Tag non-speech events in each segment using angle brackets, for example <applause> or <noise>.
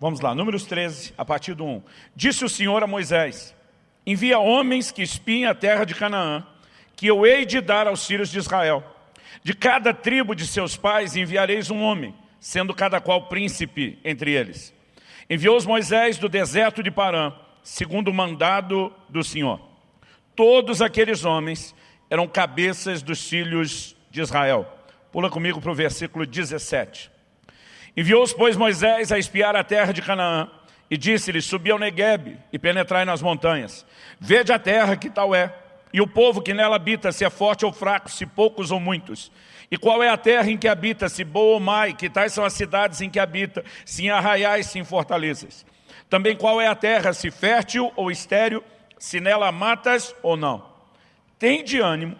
Vamos lá, números 13, a partir do 1. Disse o Senhor a Moisés, envia homens que espiem a terra de Canaã, que eu hei de dar aos filhos de Israel. De cada tribo de seus pais enviareis um homem, sendo cada qual príncipe entre eles. Enviou-os Moisés do deserto de Parã, segundo o mandado do Senhor. Todos aqueles homens eram cabeças dos filhos de Israel. Pula comigo para o versículo 17. Enviou-os, pois, Moisés a espiar a terra de Canaã, e disse-lhes, subi ao Negueb e penetrai nas montanhas. Vede a terra que tal é, e o povo que nela habita, se é forte ou fraco, se poucos ou muitos. E qual é a terra em que habita, se boa ou má, e que tais são as cidades em que habita, se em arraiais, se em fortalezas. Também qual é a terra, se fértil ou estéril, se nela matas ou não. Tem de ânimo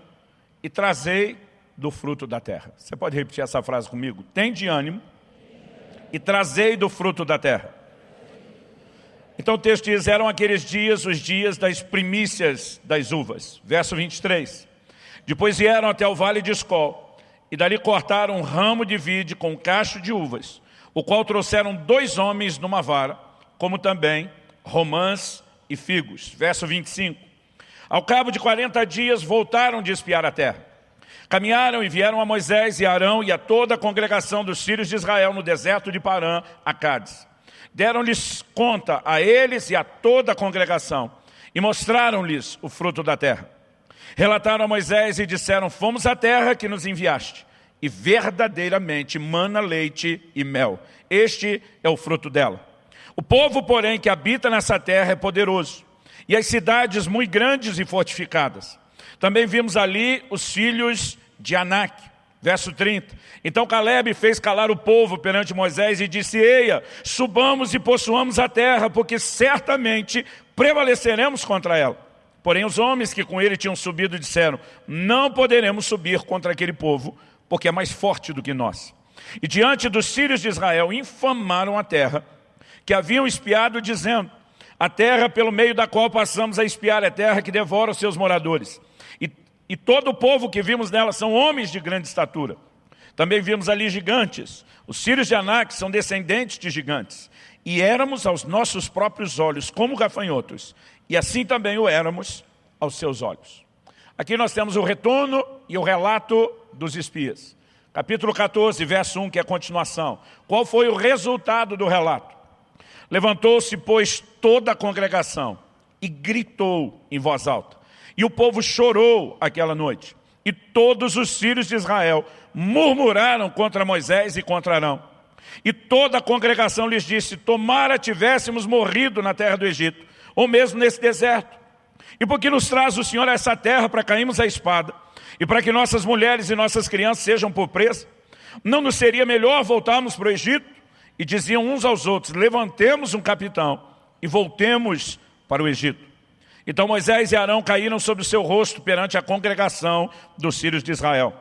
e trazei do fruto da terra. Você pode repetir essa frase comigo? Tem de ânimo e trazei do fruto da terra. Então o texto diz, eram aqueles dias os dias das primícias das uvas. Verso 23. Depois vieram até o vale de Escol, e dali cortaram um ramo de vide com um cacho de uvas, o qual trouxeram dois homens numa vara, como também romãs e figos. Verso 25. Ao cabo de 40 dias voltaram de espiar a terra. Caminharam e vieram a Moisés e Arão e a toda a congregação dos filhos de Israel no deserto de Parã, a Cádiz. Deram-lhes conta a eles e a toda a congregação e mostraram-lhes o fruto da terra. Relataram a Moisés e disseram, fomos à terra que nos enviaste, e verdadeiramente mana leite e mel. Este é o fruto dela. O povo, porém, que habita nessa terra é poderoso, e as cidades muito grandes e fortificadas. Também vimos ali os filhos de Anak. Verso 30. Então Caleb fez calar o povo perante Moisés e disse, Eia, subamos e possuamos a terra, porque certamente prevaleceremos contra ela. Porém os homens que com ele tinham subido disseram, não poderemos subir contra aquele povo, porque é mais forte do que nós. E diante dos filhos de Israel infamaram a terra, que haviam espiado, dizendo, a terra pelo meio da qual passamos a espiar é terra que devora os seus moradores e todo o povo que vimos nela são homens de grande estatura. Também vimos ali gigantes. Os filhos de Anak são descendentes de gigantes. E éramos aos nossos próprios olhos como gafanhotos. E assim também o éramos aos seus olhos. Aqui nós temos o retorno e o relato dos espias. Capítulo 14, verso 1, que é a continuação. Qual foi o resultado do relato? Levantou-se, pois, toda a congregação e gritou em voz alta. E o povo chorou aquela noite. E todos os filhos de Israel murmuraram contra Moisés e contra Arão. E toda a congregação lhes disse, tomara tivéssemos morrido na terra do Egito, ou mesmo nesse deserto. E porque nos traz o Senhor a essa terra para cairmos a espada, e para que nossas mulheres e nossas crianças sejam por presa, não nos seria melhor voltarmos para o Egito? E diziam uns aos outros, levantemos um capitão e voltemos para o Egito. Então Moisés e Arão caíram sobre o seu rosto perante a congregação dos filhos de Israel.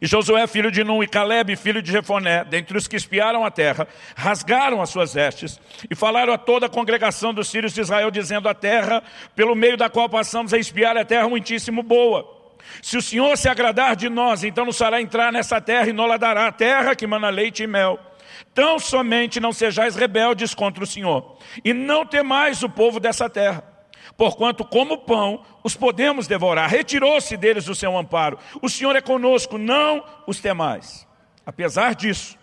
E Josué, filho de Num, e Caleb, filho de Jefoné, dentre os que espiaram a terra, rasgaram as suas vestes e falaram a toda a congregação dos filhos de Israel, dizendo, a terra pelo meio da qual passamos a espiar é terra muitíssimo boa. Se o Senhor se agradar de nós, então nos fará entrar nessa terra e nos dará a terra que mana leite e mel. Tão somente não sejais rebeldes contra o Senhor, e não temais o povo dessa terra porquanto como pão os podemos devorar. Retirou-se deles o seu amparo. O Senhor é conosco, não os temais. Apesar disso,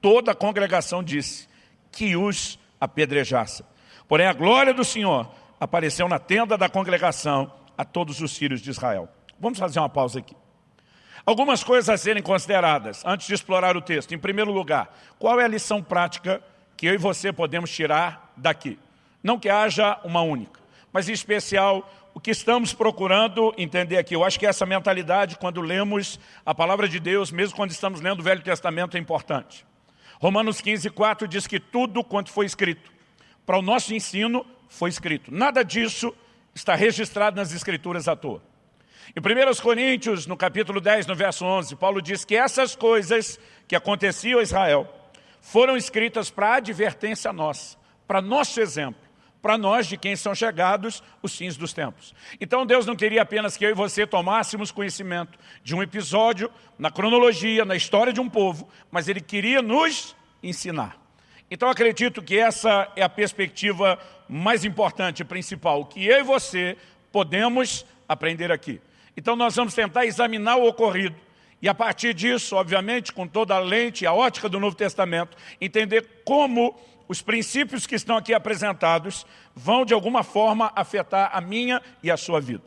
toda a congregação disse que os apedrejasse. Porém, a glória do Senhor apareceu na tenda da congregação a todos os filhos de Israel. Vamos fazer uma pausa aqui. Algumas coisas a serem consideradas antes de explorar o texto. Em primeiro lugar, qual é a lição prática que eu e você podemos tirar daqui? Não que haja uma única mas em especial o que estamos procurando entender aqui. Eu acho que essa mentalidade, quando lemos a palavra de Deus, mesmo quando estamos lendo o Velho Testamento, é importante. Romanos 15, 4 diz que tudo quanto foi escrito, para o nosso ensino, foi escrito. Nada disso está registrado nas Escrituras à toa. Em 1 Coríntios, no capítulo 10, no verso 11, Paulo diz que essas coisas que aconteciam a Israel foram escritas para advertência nossa, para nosso exemplo para nós, de quem são chegados os fins dos tempos. Então Deus não queria apenas que eu e você tomássemos conhecimento de um episódio, na cronologia, na história de um povo, mas Ele queria nos ensinar. Então acredito que essa é a perspectiva mais importante, principal, que eu e você podemos aprender aqui. Então nós vamos tentar examinar o ocorrido e a partir disso, obviamente, com toda a lente e a ótica do Novo Testamento, entender como os princípios que estão aqui apresentados vão, de alguma forma, afetar a minha e a sua vida.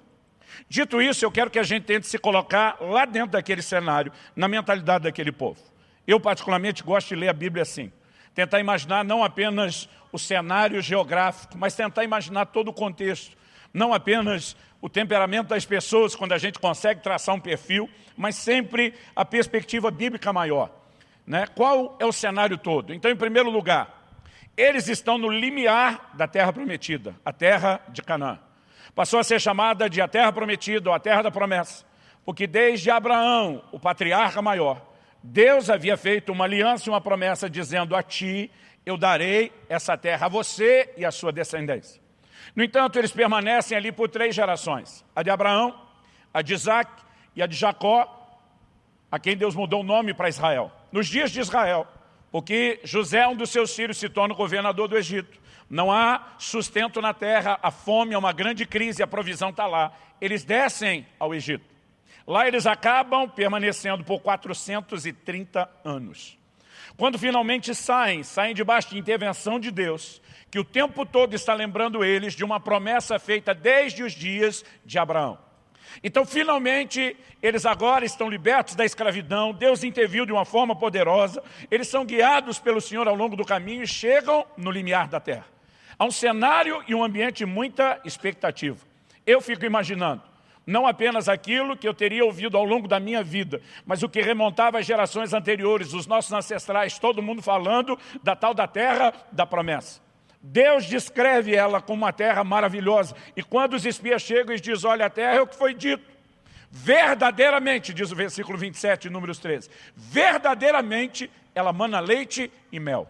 Dito isso, eu quero que a gente tente se colocar lá dentro daquele cenário, na mentalidade daquele povo. Eu, particularmente, gosto de ler a Bíblia assim. Tentar imaginar não apenas o cenário geográfico, mas tentar imaginar todo o contexto. Não apenas o temperamento das pessoas, quando a gente consegue traçar um perfil, mas sempre a perspectiva bíblica maior. Né? Qual é o cenário todo? Então, em primeiro lugar, eles estão no limiar da terra prometida, a terra de Canaã. Passou a ser chamada de a terra prometida ou a terra da promessa, porque desde Abraão, o patriarca maior, Deus havia feito uma aliança e uma promessa dizendo a ti, eu darei essa terra a você e a sua descendência. No entanto, eles permanecem ali por três gerações, a de Abraão, a de Isaac e a de Jacó, a quem Deus mudou o nome para Israel. Nos dias de Israel, porque José, um dos seus filhos, se torna governador do Egito. Não há sustento na terra, a fome é uma grande crise, a provisão está lá. Eles descem ao Egito. Lá eles acabam permanecendo por 430 anos. Quando finalmente saem, saem debaixo de intervenção de Deus, que o tempo todo está lembrando eles de uma promessa feita desde os dias de Abraão. Então, finalmente, eles agora estão libertos da escravidão, Deus interviu de uma forma poderosa, eles são guiados pelo Senhor ao longo do caminho e chegam no limiar da terra. Há um cenário e um ambiente de muita expectativa. Eu fico imaginando, não apenas aquilo que eu teria ouvido ao longo da minha vida, mas o que remontava às gerações anteriores, os nossos ancestrais, todo mundo falando da tal da terra da promessa. Deus descreve ela como uma terra maravilhosa. E quando os espias chegam e dizem, olha, a terra é o que foi dito. Verdadeiramente, diz o versículo 27, números 13, verdadeiramente ela mana leite e mel.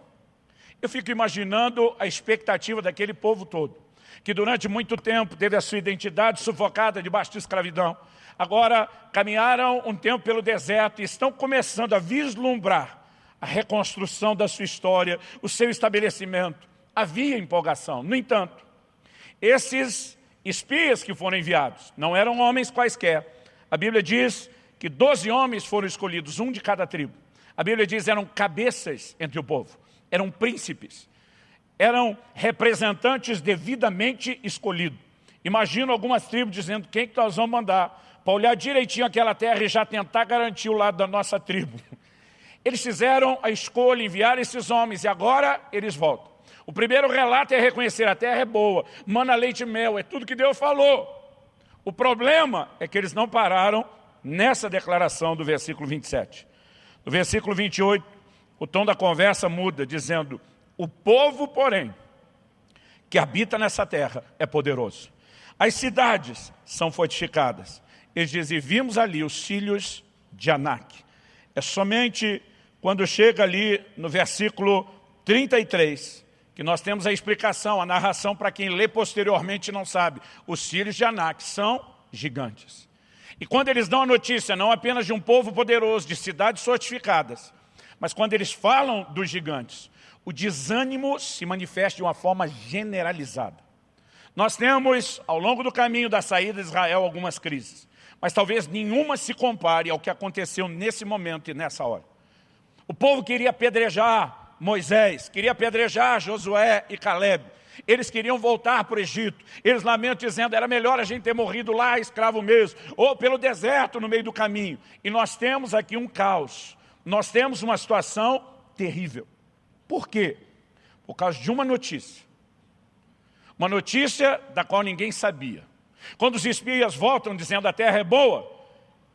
Eu fico imaginando a expectativa daquele povo todo, que durante muito tempo teve a sua identidade sufocada debaixo de escravidão. Agora caminharam um tempo pelo deserto e estão começando a vislumbrar a reconstrução da sua história, o seu estabelecimento havia empolgação. No entanto, esses espias que foram enviados não eram homens quaisquer. A Bíblia diz que doze homens foram escolhidos, um de cada tribo. A Bíblia diz eram cabeças entre o povo, eram príncipes, eram representantes devidamente escolhidos. Imagino algumas tribos dizendo quem que nós vamos mandar para olhar direitinho aquela terra e já tentar garantir o lado da nossa tribo. <laughs> Eles fizeram a escolha, enviar esses homens e agora eles voltam. O primeiro relato é reconhecer a terra é boa, mana leite e mel, é tudo que Deus falou. O problema é que eles não pararam nessa declaração do versículo 27. No versículo 28, o tom da conversa muda, dizendo, o povo, porém, que habita nessa terra é poderoso. As cidades são fortificadas. Eles dizem, vimos ali os filhos de Anak. É somente quando chega ali no versículo 33, que nós temos a explicação, a narração para quem lê posteriormente não sabe. Os filhos de Anak são gigantes. E quando eles dão a notícia, não apenas de um povo poderoso, de cidades fortificadas, mas quando eles falam dos gigantes, o desânimo se manifesta de uma forma generalizada. Nós temos, ao longo do caminho da saída de Israel, algumas crises, mas talvez nenhuma se compare ao que aconteceu nesse momento e nessa hora. O povo queria apedrejar Moisés, queria apedrejar Josué e Caleb. Eles queriam voltar para o Egito. Eles lamentam dizendo, era melhor a gente ter morrido lá, escravo mesmo, ou pelo deserto no meio do caminho. E nós temos aqui um caos. Nós temos uma situação terrível. Por quê? Por causa de uma notícia. Uma notícia da qual ninguém sabia. Quando os espias voltam dizendo a terra é boa,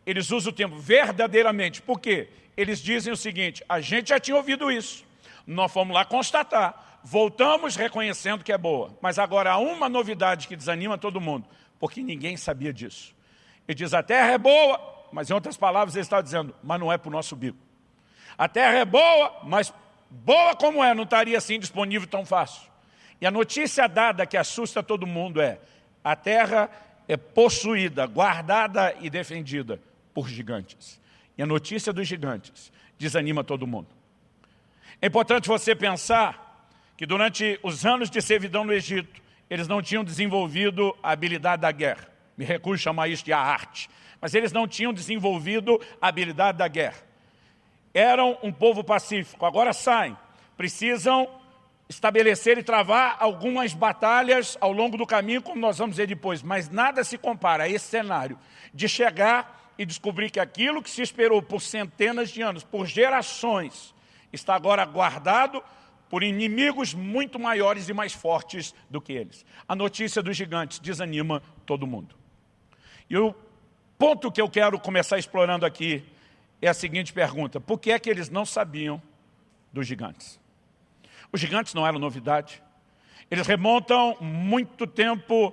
eles usam o termo verdadeiramente. Por quê? Eles dizem o seguinte, a gente já tinha ouvido isso. Nós fomos lá constatar. Voltamos reconhecendo que é boa. Mas agora há uma novidade que desanima todo mundo, porque ninguém sabia disso. Ele diz, a terra é boa, mas em outras palavras ele está dizendo, mas não é para o nosso bico. A terra é boa, mas boa como é, não estaria assim disponível tão fácil. E a notícia dada que assusta todo mundo é, a terra é possuída, guardada e defendida por gigantes. E a notícia dos gigantes desanima todo mundo. É importante você pensar que durante os anos de servidão no Egito, eles não tinham desenvolvido a habilidade da guerra. Me recuso a chamar isso de a arte. Mas eles não tinham desenvolvido a habilidade da guerra. Eram um povo pacífico, agora saem. Precisam estabelecer e travar algumas batalhas ao longo do caminho, como nós vamos ver depois. Mas nada se compara a esse cenário de chegar e descobrir que aquilo que se esperou por centenas de anos, por gerações, está agora guardado por inimigos muito maiores e mais fortes do que eles. A notícia dos gigantes desanima todo mundo. E o ponto que eu quero começar explorando aqui é a seguinte pergunta. Por que é que eles não sabiam dos gigantes? Os gigantes não eram novidade. Eles remontam muito tempo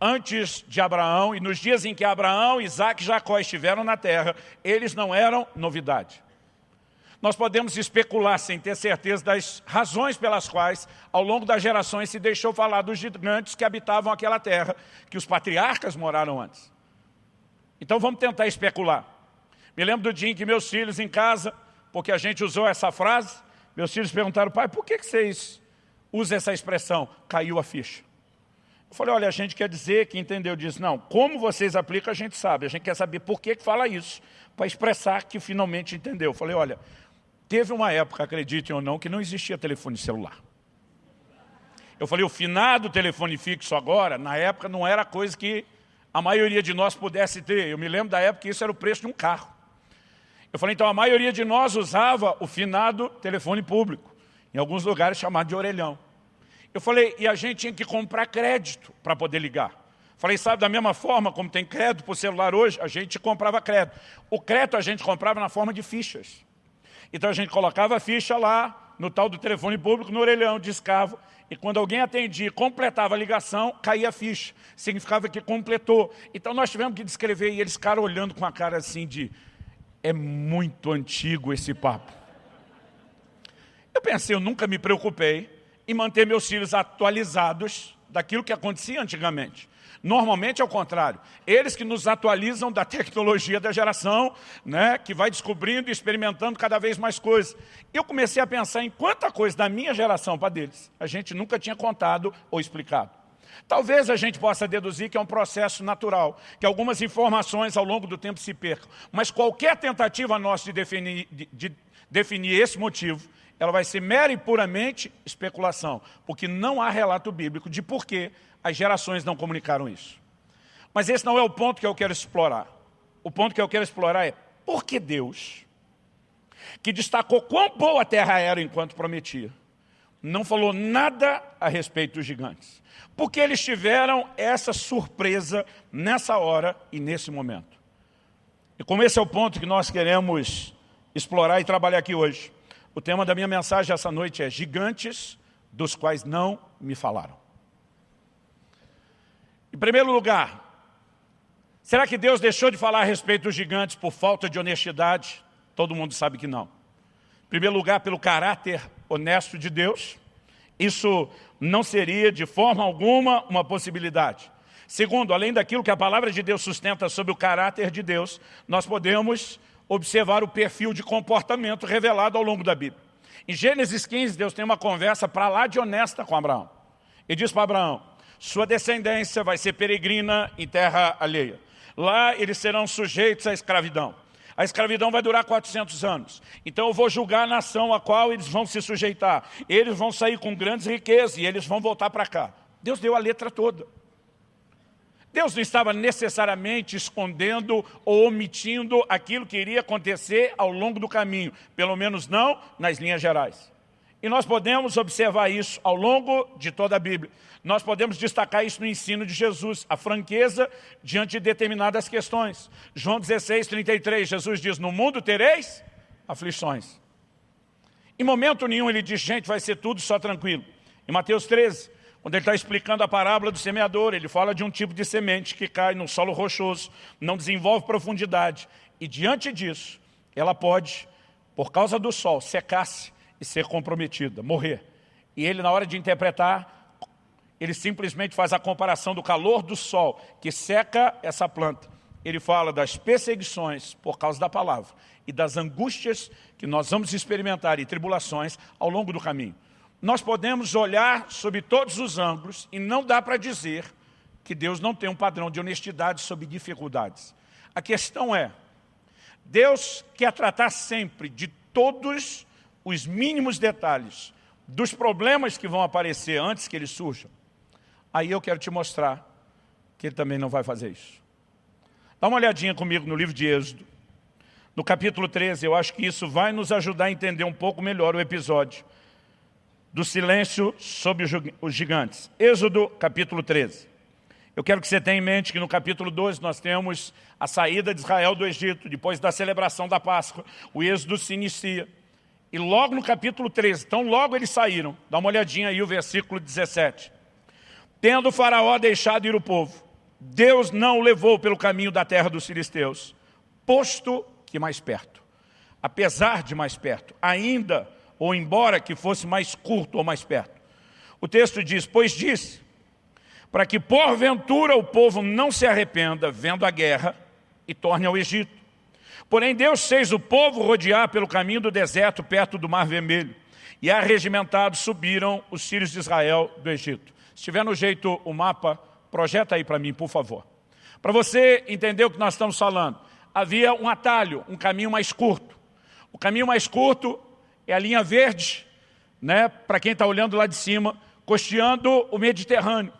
antes de Abraão, e nos dias em que Abraão, Isaac e Jacó estiveram na terra, eles não eram novidade. Nós podemos especular sem ter certeza das razões pelas quais, ao longo das gerações, se deixou falar dos gigantes que habitavam aquela terra, que os patriarcas moraram antes. Então vamos tentar especular. Me lembro do dia em que meus filhos em casa, porque a gente usou essa frase, meus filhos perguntaram, pai, por que vocês usam essa expressão? Caiu a ficha. Eu falei, olha, a gente quer dizer que entendeu disso. Não, como vocês aplicam, a gente sabe. A gente quer saber por que, que fala isso, para expressar que finalmente entendeu. Eu falei, olha, teve uma época, acreditem ou não, que não existia telefone celular. Eu falei, o finado telefone fixo agora, na época, não era coisa que a maioria de nós pudesse ter. Eu me lembro da época que isso era o preço de um carro. Eu falei, então a maioria de nós usava o finado telefone público, em alguns lugares chamado de orelhão. Eu falei, e a gente tinha que comprar crédito para poder ligar. Falei, sabe, da mesma forma como tem crédito para o celular hoje, a gente comprava crédito. O crédito a gente comprava na forma de fichas. Então a gente colocava a ficha lá, no tal do telefone público, no orelhão, discava, e quando alguém atendia completava a ligação, caía a ficha. Significava que completou. Então nós tivemos que descrever, e eles ficaram olhando com a cara assim de, é muito antigo esse papo. Eu pensei, eu nunca me preocupei em manter meus filhos atualizados daquilo que acontecia antigamente. Normalmente é o contrário. Eles que nos atualizam da tecnologia da geração, né, que vai descobrindo e experimentando cada vez mais coisas. Eu comecei a pensar em quanta coisa da minha geração para deles a gente nunca tinha contado ou explicado. Talvez a gente possa deduzir que é um processo natural, que algumas informações ao longo do tempo se percam. Mas qualquer tentativa nossa de definir, de, de definir esse motivo, ela vai ser mera e puramente especulação, porque não há relato bíblico de por que as gerações não comunicaram isso. Mas esse não é o ponto que eu quero explorar. O ponto que eu quero explorar é por que Deus, que destacou quão boa a terra era enquanto prometia, não falou nada a respeito dos gigantes. Porque eles tiveram essa surpresa nessa hora e nesse momento. E como esse é o ponto que nós queremos explorar e trabalhar aqui hoje, o tema da minha mensagem essa noite é gigantes dos quais não me falaram. Em primeiro lugar, será que Deus deixou de falar a respeito dos gigantes por falta de honestidade? Todo mundo sabe que não. Em primeiro lugar, pelo caráter honesto de Deus. Isso não seria de forma alguma uma possibilidade. Segundo, além daquilo que a palavra de Deus sustenta sobre o caráter de Deus, nós podemos observar o perfil de comportamento revelado ao longo da Bíblia. Em Gênesis 15, Deus tem uma conversa para lá de honesta com Abraão. E diz para Abraão, sua descendência vai ser peregrina em terra alheia. Lá eles serão sujeitos à escravidão. A escravidão vai durar 400 anos. Então eu vou julgar a nação a qual eles vão se sujeitar. Eles vão sair com grandes riquezas e eles vão voltar para cá. Deus deu a letra toda. Deus não estava necessariamente escondendo ou omitindo aquilo que iria acontecer ao longo do caminho. Pelo menos não nas linhas gerais. E nós podemos observar isso ao longo de toda a Bíblia. Nós podemos destacar isso no ensino de Jesus, a franqueza diante de determinadas questões. João 16, 33, Jesus diz, no mundo tereis aflições. Em momento nenhum ele diz, gente, vai ser tudo só tranquilo. Em Mateus 13, quando ele está explicando a parábola do semeador, ele fala de um tipo de semente que cai no solo rochoso, não desenvolve profundidade. E diante disso, ela pode, por causa do sol, secar-se e ser comprometida, morrer. E ele, na hora de interpretar, ele simplesmente faz a comparação do calor do sol, que seca essa planta. Ele fala das perseguições por causa da palavra e das angústias que nós vamos experimentar e tribulações ao longo do caminho. Nós podemos olhar sobre todos os ângulos e não dá para dizer que Deus não tem um padrão de honestidade sobre dificuldades. A questão é, Deus quer tratar sempre de todos os mínimos detalhes dos problemas que vão aparecer antes que eles surjam. Aí eu quero te mostrar que ele também não vai fazer isso. Dá uma olhadinha comigo no livro de Êxodo. No capítulo 13, eu acho que isso vai nos ajudar a entender um pouco melhor o episódio do silêncio sobre os gigantes. Êxodo, capítulo 13. Eu quero que você tenha em mente que no capítulo 12 nós temos a saída de Israel do Egito, depois da celebração da Páscoa, o êxodo se inicia. E logo no capítulo 13, então logo eles saíram, dá uma olhadinha aí o versículo 17. Tendo o faraó deixado ir o povo, Deus não o levou pelo caminho da terra dos filisteus, posto que mais perto. Apesar de mais perto, ainda ou embora que fosse mais curto ou mais perto. O texto diz, pois disse, para que porventura o povo não se arrependa vendo a guerra e torne ao Egito. Porém Deus fez o povo rodear pelo caminho do deserto perto do Mar Vermelho. E arregimentados subiram os filhos de Israel do Egito. Se tiver no jeito o mapa, projeta aí para mim, por favor. Para você entender o que nós estamos falando, havia um atalho, um caminho mais curto. O caminho mais curto é a linha verde, né, para quem está olhando lá de cima, costeando o Mediterrâneo.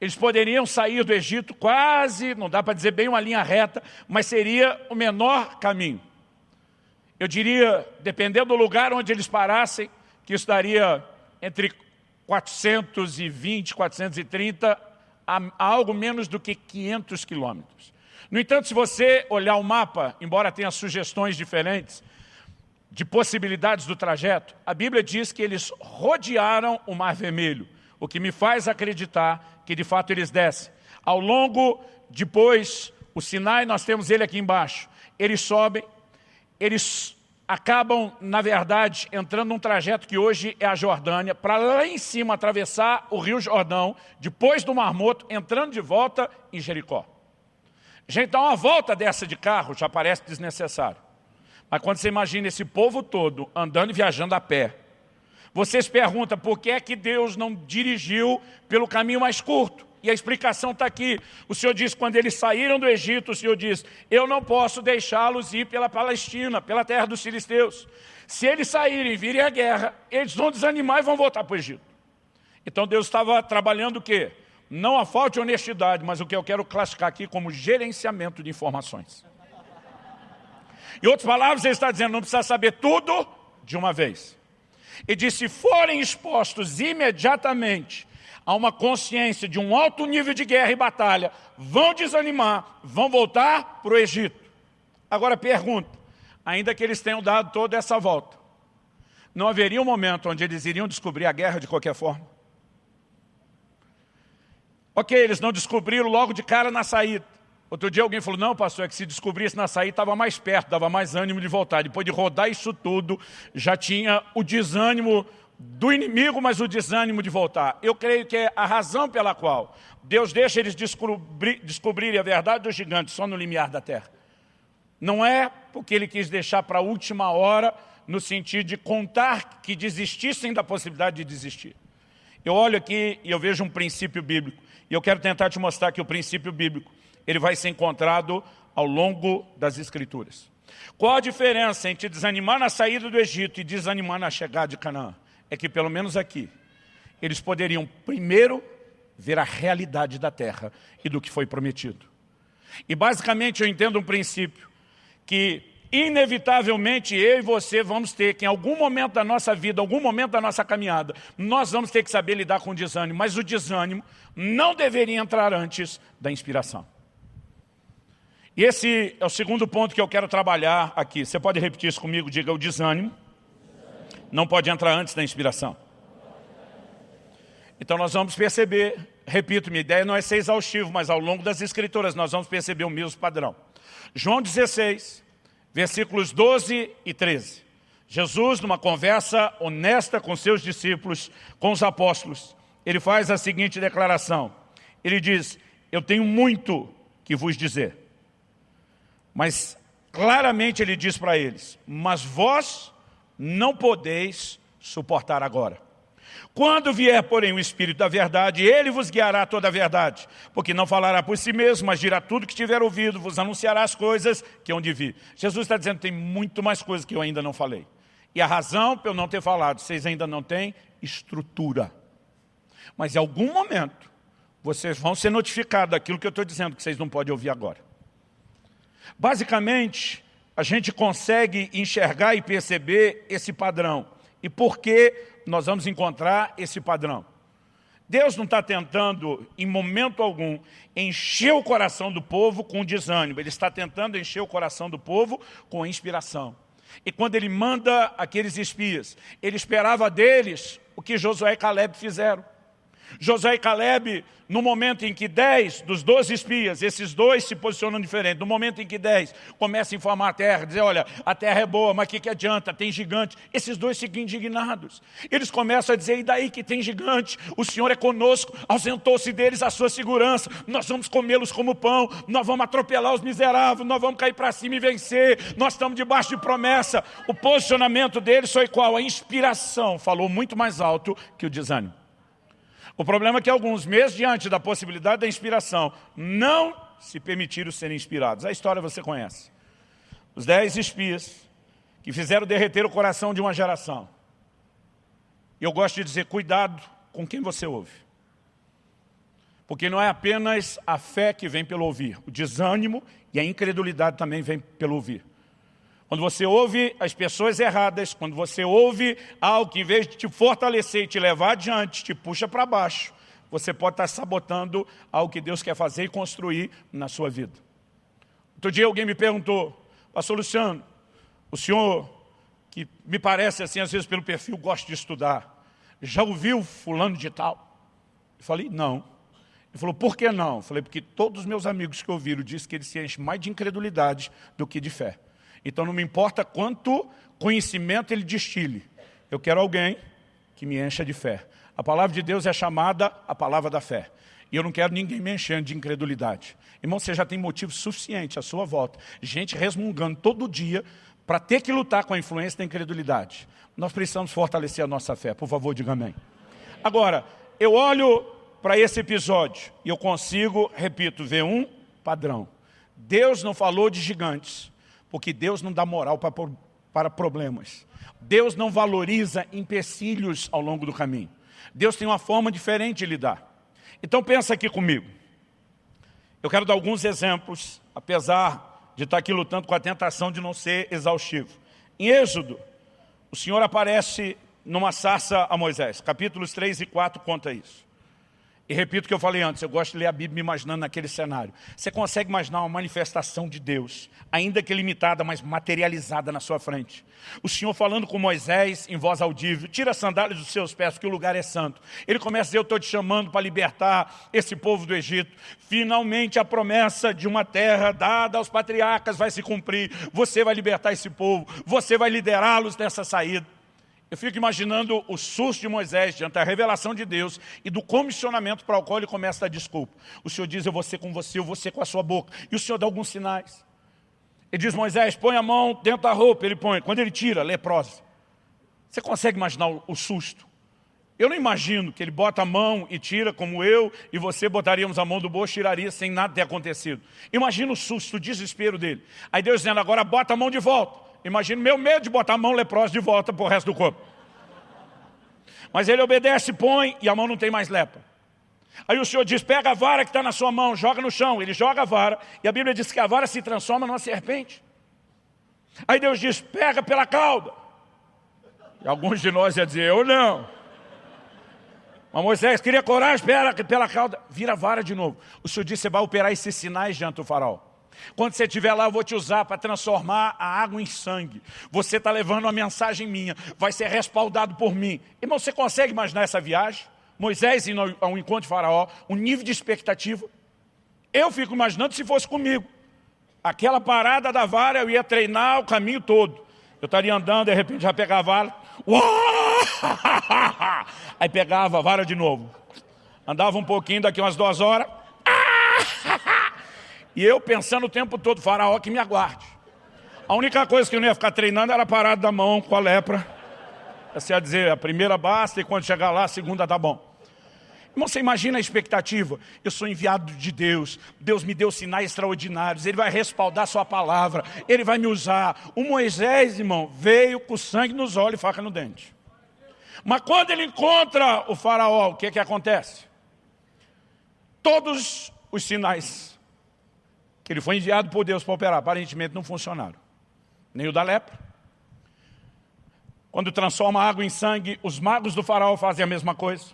Eles poderiam sair do Egito quase, não dá para dizer bem uma linha reta, mas seria o menor caminho. Eu diria, dependendo do lugar onde eles parassem, que isso daria entre 420, 430 a, a algo menos do que 500 quilômetros. No entanto, se você olhar o mapa, embora tenha sugestões diferentes, de possibilidades do trajeto, a Bíblia diz que eles rodearam o Mar Vermelho, o que me faz acreditar que de fato eles descem. Ao longo, depois, o Sinai, nós temos ele aqui embaixo, eles sobem, eles acabam, na verdade, entrando num trajeto que hoje é a Jordânia, para lá em cima atravessar o Rio Jordão, depois do Mar Morto, entrando de volta em Jericó. Gente, dar uma volta dessa de carro já parece desnecessário. Mas quando você imagina esse povo todo andando e viajando a pé, você se pergunta por que é que Deus não dirigiu pelo caminho mais curto? E a explicação está aqui. O Senhor diz, quando eles saíram do Egito, o Senhor diz, eu não posso deixá-los ir pela Palestina, pela terra dos filisteus. Se eles saírem e virem a guerra, eles vão desanimar e vão voltar para o Egito. Então Deus estava trabalhando o quê? Não a falta de honestidade, mas o que eu quero classificar aqui como gerenciamento de informações. Em outras palavras, ele está dizendo, não precisa saber tudo de uma vez. E diz, se forem expostos imediatamente a uma consciência de um alto nível de guerra e batalha, vão desanimar, vão voltar para o Egito. Agora pergunta, ainda que eles tenham dado toda essa volta, não haveria um momento onde eles iriam descobrir a guerra de qualquer forma? Ok, eles não descobriram logo de cara na saída. Outro dia alguém falou, não pastor, é que se descobrisse na saída estava mais perto, dava mais ânimo de voltar. Depois de rodar isso tudo, já tinha o desânimo do inimigo, mas o desânimo de voltar. Eu creio que é a razão pela qual Deus deixa eles descobrir, descobrirem a verdade dos gigantes só no limiar da terra. Não é porque ele quis deixar para a última hora, no sentido de contar que desistissem da possibilidade de desistir. Eu olho aqui e eu vejo um princípio bíblico. E eu quero tentar te mostrar que o princípio bíblico ele vai ser encontrado ao longo das Escrituras. Qual a diferença entre desanimar na saída do Egito e desanimar na chegada de Canaã? É que, pelo menos aqui, eles poderiam primeiro ver a realidade da terra e do que foi prometido. E basicamente eu entendo um princípio, que inevitavelmente eu e você vamos ter que em algum momento da nossa vida, algum momento da nossa caminhada, nós vamos ter que saber lidar com o desânimo, mas o desânimo não deveria entrar antes da inspiração. E esse é o segundo ponto que eu quero trabalhar aqui. Você pode repetir isso comigo? Diga o desânimo. Não pode entrar antes da inspiração. Então nós vamos perceber, repito, minha ideia não é ser exaustivo, mas ao longo das escrituras nós vamos perceber o mesmo padrão. João 16, versículos 12 e 13. Jesus, numa conversa honesta com seus discípulos, com os apóstolos, ele faz a seguinte declaração. Ele diz, eu tenho muito que vos dizer mas claramente ele diz para eles, mas vós não podeis suportar agora. Quando vier, porém, o Espírito da verdade, ele vos guiará toda a verdade, porque não falará por si mesmo, mas dirá tudo que tiver ouvido, vos anunciará as coisas que hão de vir. Jesus está dizendo tem muito mais coisas que eu ainda não falei. E a razão para eu não ter falado, vocês ainda não têm estrutura. Mas em algum momento, vocês vão ser notificados daquilo que eu estou dizendo, que vocês não podem ouvir agora. Basicamente, a gente consegue enxergar e perceber esse padrão. E por que nós vamos encontrar esse padrão? Deus não está tentando, em momento algum, encher o coração do povo com desânimo. Ele está tentando encher o coração do povo com inspiração. E quando ele manda aqueles espias, ele esperava deles o que Josué e Caleb fizeram. Josué e Caleb, no momento em que dez dos doze espias, esses dois se posicionam diferente, no momento em que dez começam a informar a terra, dizer, olha, a terra é boa, mas o que, que adianta? Tem gigante. Esses dois ficam indignados. Eles começam a dizer, e daí que tem gigante? O Senhor é conosco, ausentou-se deles a sua segurança, nós vamos comê-los como pão, nós vamos atropelar os miseráveis, nós vamos cair para cima e vencer, nós estamos debaixo de promessa. O posicionamento deles foi qual? A inspiração falou muito mais alto que o desânimo. O problema é que alguns, meses diante da possibilidade da inspiração, não se permitiram serem inspirados. A história você conhece. Os dez espias que fizeram derreter o coração de uma geração. E eu gosto de dizer, cuidado com quem você ouve. Porque não é apenas a fé que vem pelo ouvir. O desânimo e a incredulidade também vem pelo ouvir. Quando você ouve as pessoas erradas, quando você ouve algo que em vez de te fortalecer e te levar adiante, te puxa para baixo, você pode estar sabotando algo que Deus quer fazer e construir na sua vida. Outro dia alguém me perguntou, pastor Luciano, o senhor, que me parece assim, às vezes pelo perfil, gosta de estudar, já ouviu fulano de tal? Eu falei, não. Ele falou, por que não? Eu falei, porque todos os meus amigos que ouviram dizem que ele se enche mais de incredulidade do que de fé. Então não me importa quanto conhecimento ele destile. Eu quero alguém que me encha de fé. A palavra de Deus é chamada a palavra da fé. E eu não quero ninguém me enchendo de incredulidade. Irmão, você já tem motivo suficiente à sua volta. Gente resmungando todo dia para ter que lutar com a influência da incredulidade. Nós precisamos fortalecer a nossa fé. Por favor, diga amém. Agora, eu olho para esse episódio e eu consigo, repito, ver um padrão. Deus não falou de gigantes. Porque Deus não dá moral para, para problemas. Deus não valoriza empecilhos ao longo do caminho. Deus tem uma forma diferente de lidar. Então pensa aqui comigo. Eu quero dar alguns exemplos, apesar de estar aqui lutando com a tentação de não ser exaustivo. Em Êxodo, o Senhor aparece numa sarça a Moisés. Capítulos 3 e 4 conta isso. E repito o que eu falei antes, eu gosto de ler a Bíblia me imaginando naquele cenário. Você consegue imaginar uma manifestação de Deus, ainda que limitada, mas materializada na sua frente. O Senhor falando com Moisés em voz audível, tira as sandálias dos seus pés, porque o lugar é santo. Ele começa a dizer, eu estou te chamando para libertar esse povo do Egito. Finalmente a promessa de uma terra dada aos patriarcas vai se cumprir. Você vai libertar esse povo, você vai liderá-los nessa saída. Eu fico imaginando o susto de Moisés diante da revelação de Deus e do comissionamento para o qual ele começa a desculpa. O Senhor diz, eu vou ser com você, eu vou ser com a sua boca. E o Senhor dá alguns sinais. Ele diz, Moisés, põe a mão dentro da roupa. Ele põe. Quando ele tira, leprosa. Você consegue imaginar o, susto? Eu não imagino que ele bota a mão e tira, como eu e você botaríamos a mão do bolso, tiraria sem nada ter acontecido. Imagina o susto, o desespero dele. Aí Deus dizendo, agora bota a mão de volta. Imagina meu medo de botar a mão leprosa de volta para o resto do corpo. Mas ele obedece, põe, e a mão não tem mais lepra. Aí o Senhor diz, pega a vara que está na sua mão, joga no chão. Ele joga a vara, e a Bíblia diz que a vara se transforma numa serpente. Aí Deus diz, pega pela cauda. E alguns de nós iam dizer, eu não. Mas Moisés queria coragem, pela, pela cauda. Vira a vara de novo. O Senhor disse, você vai operar esses sinais diante do faraó. Quando você estiver lá, eu vou te usar para transformar a água em sangue. Você está levando uma mensagem minha, vai ser respaldado por mim. Irmão, você consegue imaginar essa viagem? Moisés indo ao encontro de faraó, o nível de expectativa. Eu fico imaginando se fosse comigo. Aquela parada da vara, eu ia treinar o caminho todo. Eu estaria andando, de repente já pegava a vara. <laughs> Aí pegava a vara de novo. Andava um pouquinho, daqui umas duas horas. E eu pensando o tempo todo, faraó que me aguarde. A única coisa que eu não ia ficar treinando era parado da mão com a lepra. Você ia dizer, a primeira basta e quando chegar lá, a segunda tá bom. Irmão, você imagina a expectativa? Eu sou enviado de Deus, Deus me deu sinais extraordinários, Ele vai respaldar sua palavra, Ele vai me usar. O Moisés, irmão, veio com sangue nos olhos e faca no dente. Mas quando ele encontra o faraó, o que, que acontece? Todos os sinais que ele foi enviado por Deus para operar, aparentemente não funcionaram. Nem o da lepra. Quando transforma água em sangue, os magos do faraó fazem a mesma coisa.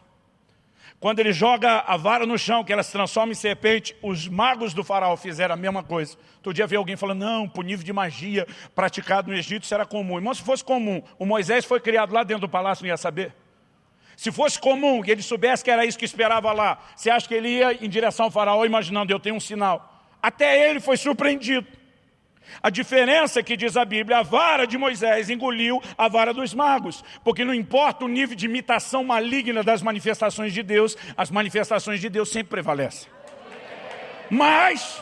Quando ele joga a vara no chão, que ela se transforma em serpente, os magos do faraó fizeram a mesma coisa. Todo dia veio alguém falando, não, por nível de magia praticado no Egito, isso era comum. Irmão, se fosse comum, o Moisés foi criado lá dentro do palácio, não ia saber. Se fosse comum, que ele soubesse que era isso que esperava lá, você acha que ele ia em direção ao faraó imaginando, eu tenho um sinal. Até ele foi surpreendido. A diferença é que diz a Bíblia, a vara de Moisés engoliu a vara dos magos, porque não importa o nível de imitação maligna das manifestações de Deus, as manifestações de Deus sempre prevalecem. Mas,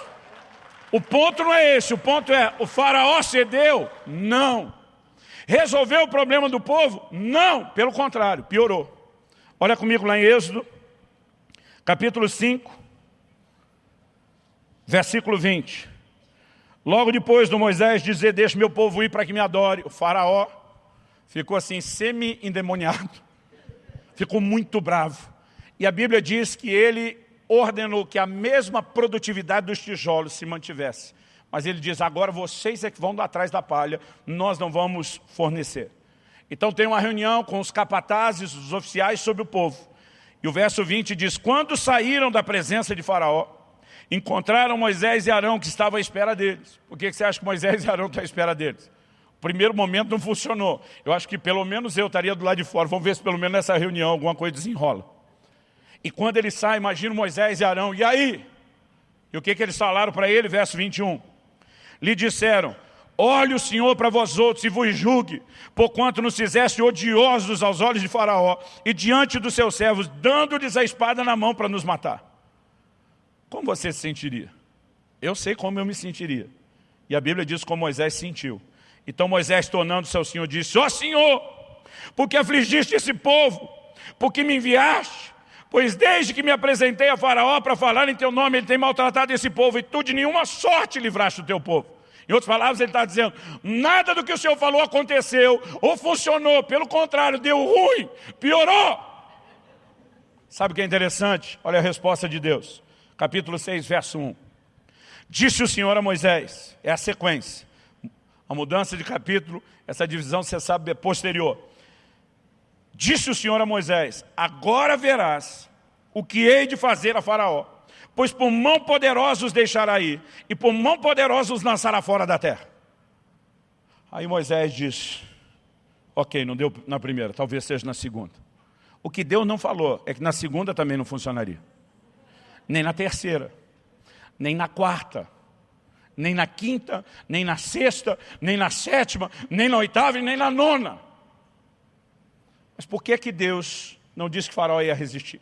o ponto não é esse, o ponto é, o faraó cedeu? Não. Resolveu o problema do povo? Não, pelo contrário, piorou. Olha comigo lá em Êxodo, capítulo 5, versículo 20. Logo depois do Moisés dizer, deixa meu povo ir para que me adore, o faraó ficou assim semi-endemoniado, <laughs> ficou muito bravo. E a Bíblia diz que ele ordenou que a mesma produtividade dos tijolos se mantivesse. Mas ele diz, agora vocês é que vão atrás da palha, nós não vamos fornecer. Então tem uma reunião com os capatazes, os oficiais sobre o povo. E o verso 20 diz, quando saíram da presença de faraó, encontraram Moisés e Arão que estavam à espera deles. Por que você acha que Moisés e Arão estão à espera deles? O primeiro momento não funcionou. Eu acho que pelo menos eu estaria do lado de fora. Vamos ver se pelo menos nessa reunião alguma coisa desenrola. E quando ele sai, imagina Moisés e Arão. E aí? E o que, que eles falaram para ele? Verso 21. Lhe disseram, olhe o Senhor para vós outros e vos julgue, porquanto nos fizeste odiosos aos olhos de Faraó e diante dos seus servos, dando-lhes a espada na mão para nos matar. Como você se sentiria? Eu sei como eu me sentiria. E a Bíblia diz como Moisés sentiu. Então Moisés, tornando-se ao Senhor, disse, ó oh, Senhor, porque afligiste esse povo, porque me enviaste, pois desde que me apresentei a faraó para falar em teu nome, ele tem maltratado esse povo, e tu de nenhuma sorte livraste o teu povo. Em outras palavras, ele está dizendo, nada do que o Senhor falou aconteceu, ou funcionou, pelo contrário, deu ruim, piorou. Sabe o que é interessante? Olha a resposta de Deus capítulo 6, verso 1. Disse o Senhor a Moisés, é a sequência. A mudança de capítulo, essa divisão você sabe é posterior. Disse o Senhor a Moisés, agora verás o que hei de fazer a faraó, pois por mão poderosa os deixará ir, e por mão poderosa os lançará fora da terra. Aí Moisés disse, ok, não deu na primeira, talvez seja na segunda. O que Deus não falou é que na segunda também não funcionaria nem na terceira, nem na quarta, nem na quinta, nem na sexta, nem na sétima, nem na oitava e nem na nona. Mas por que que Deus não disse que Faraó ia resistir?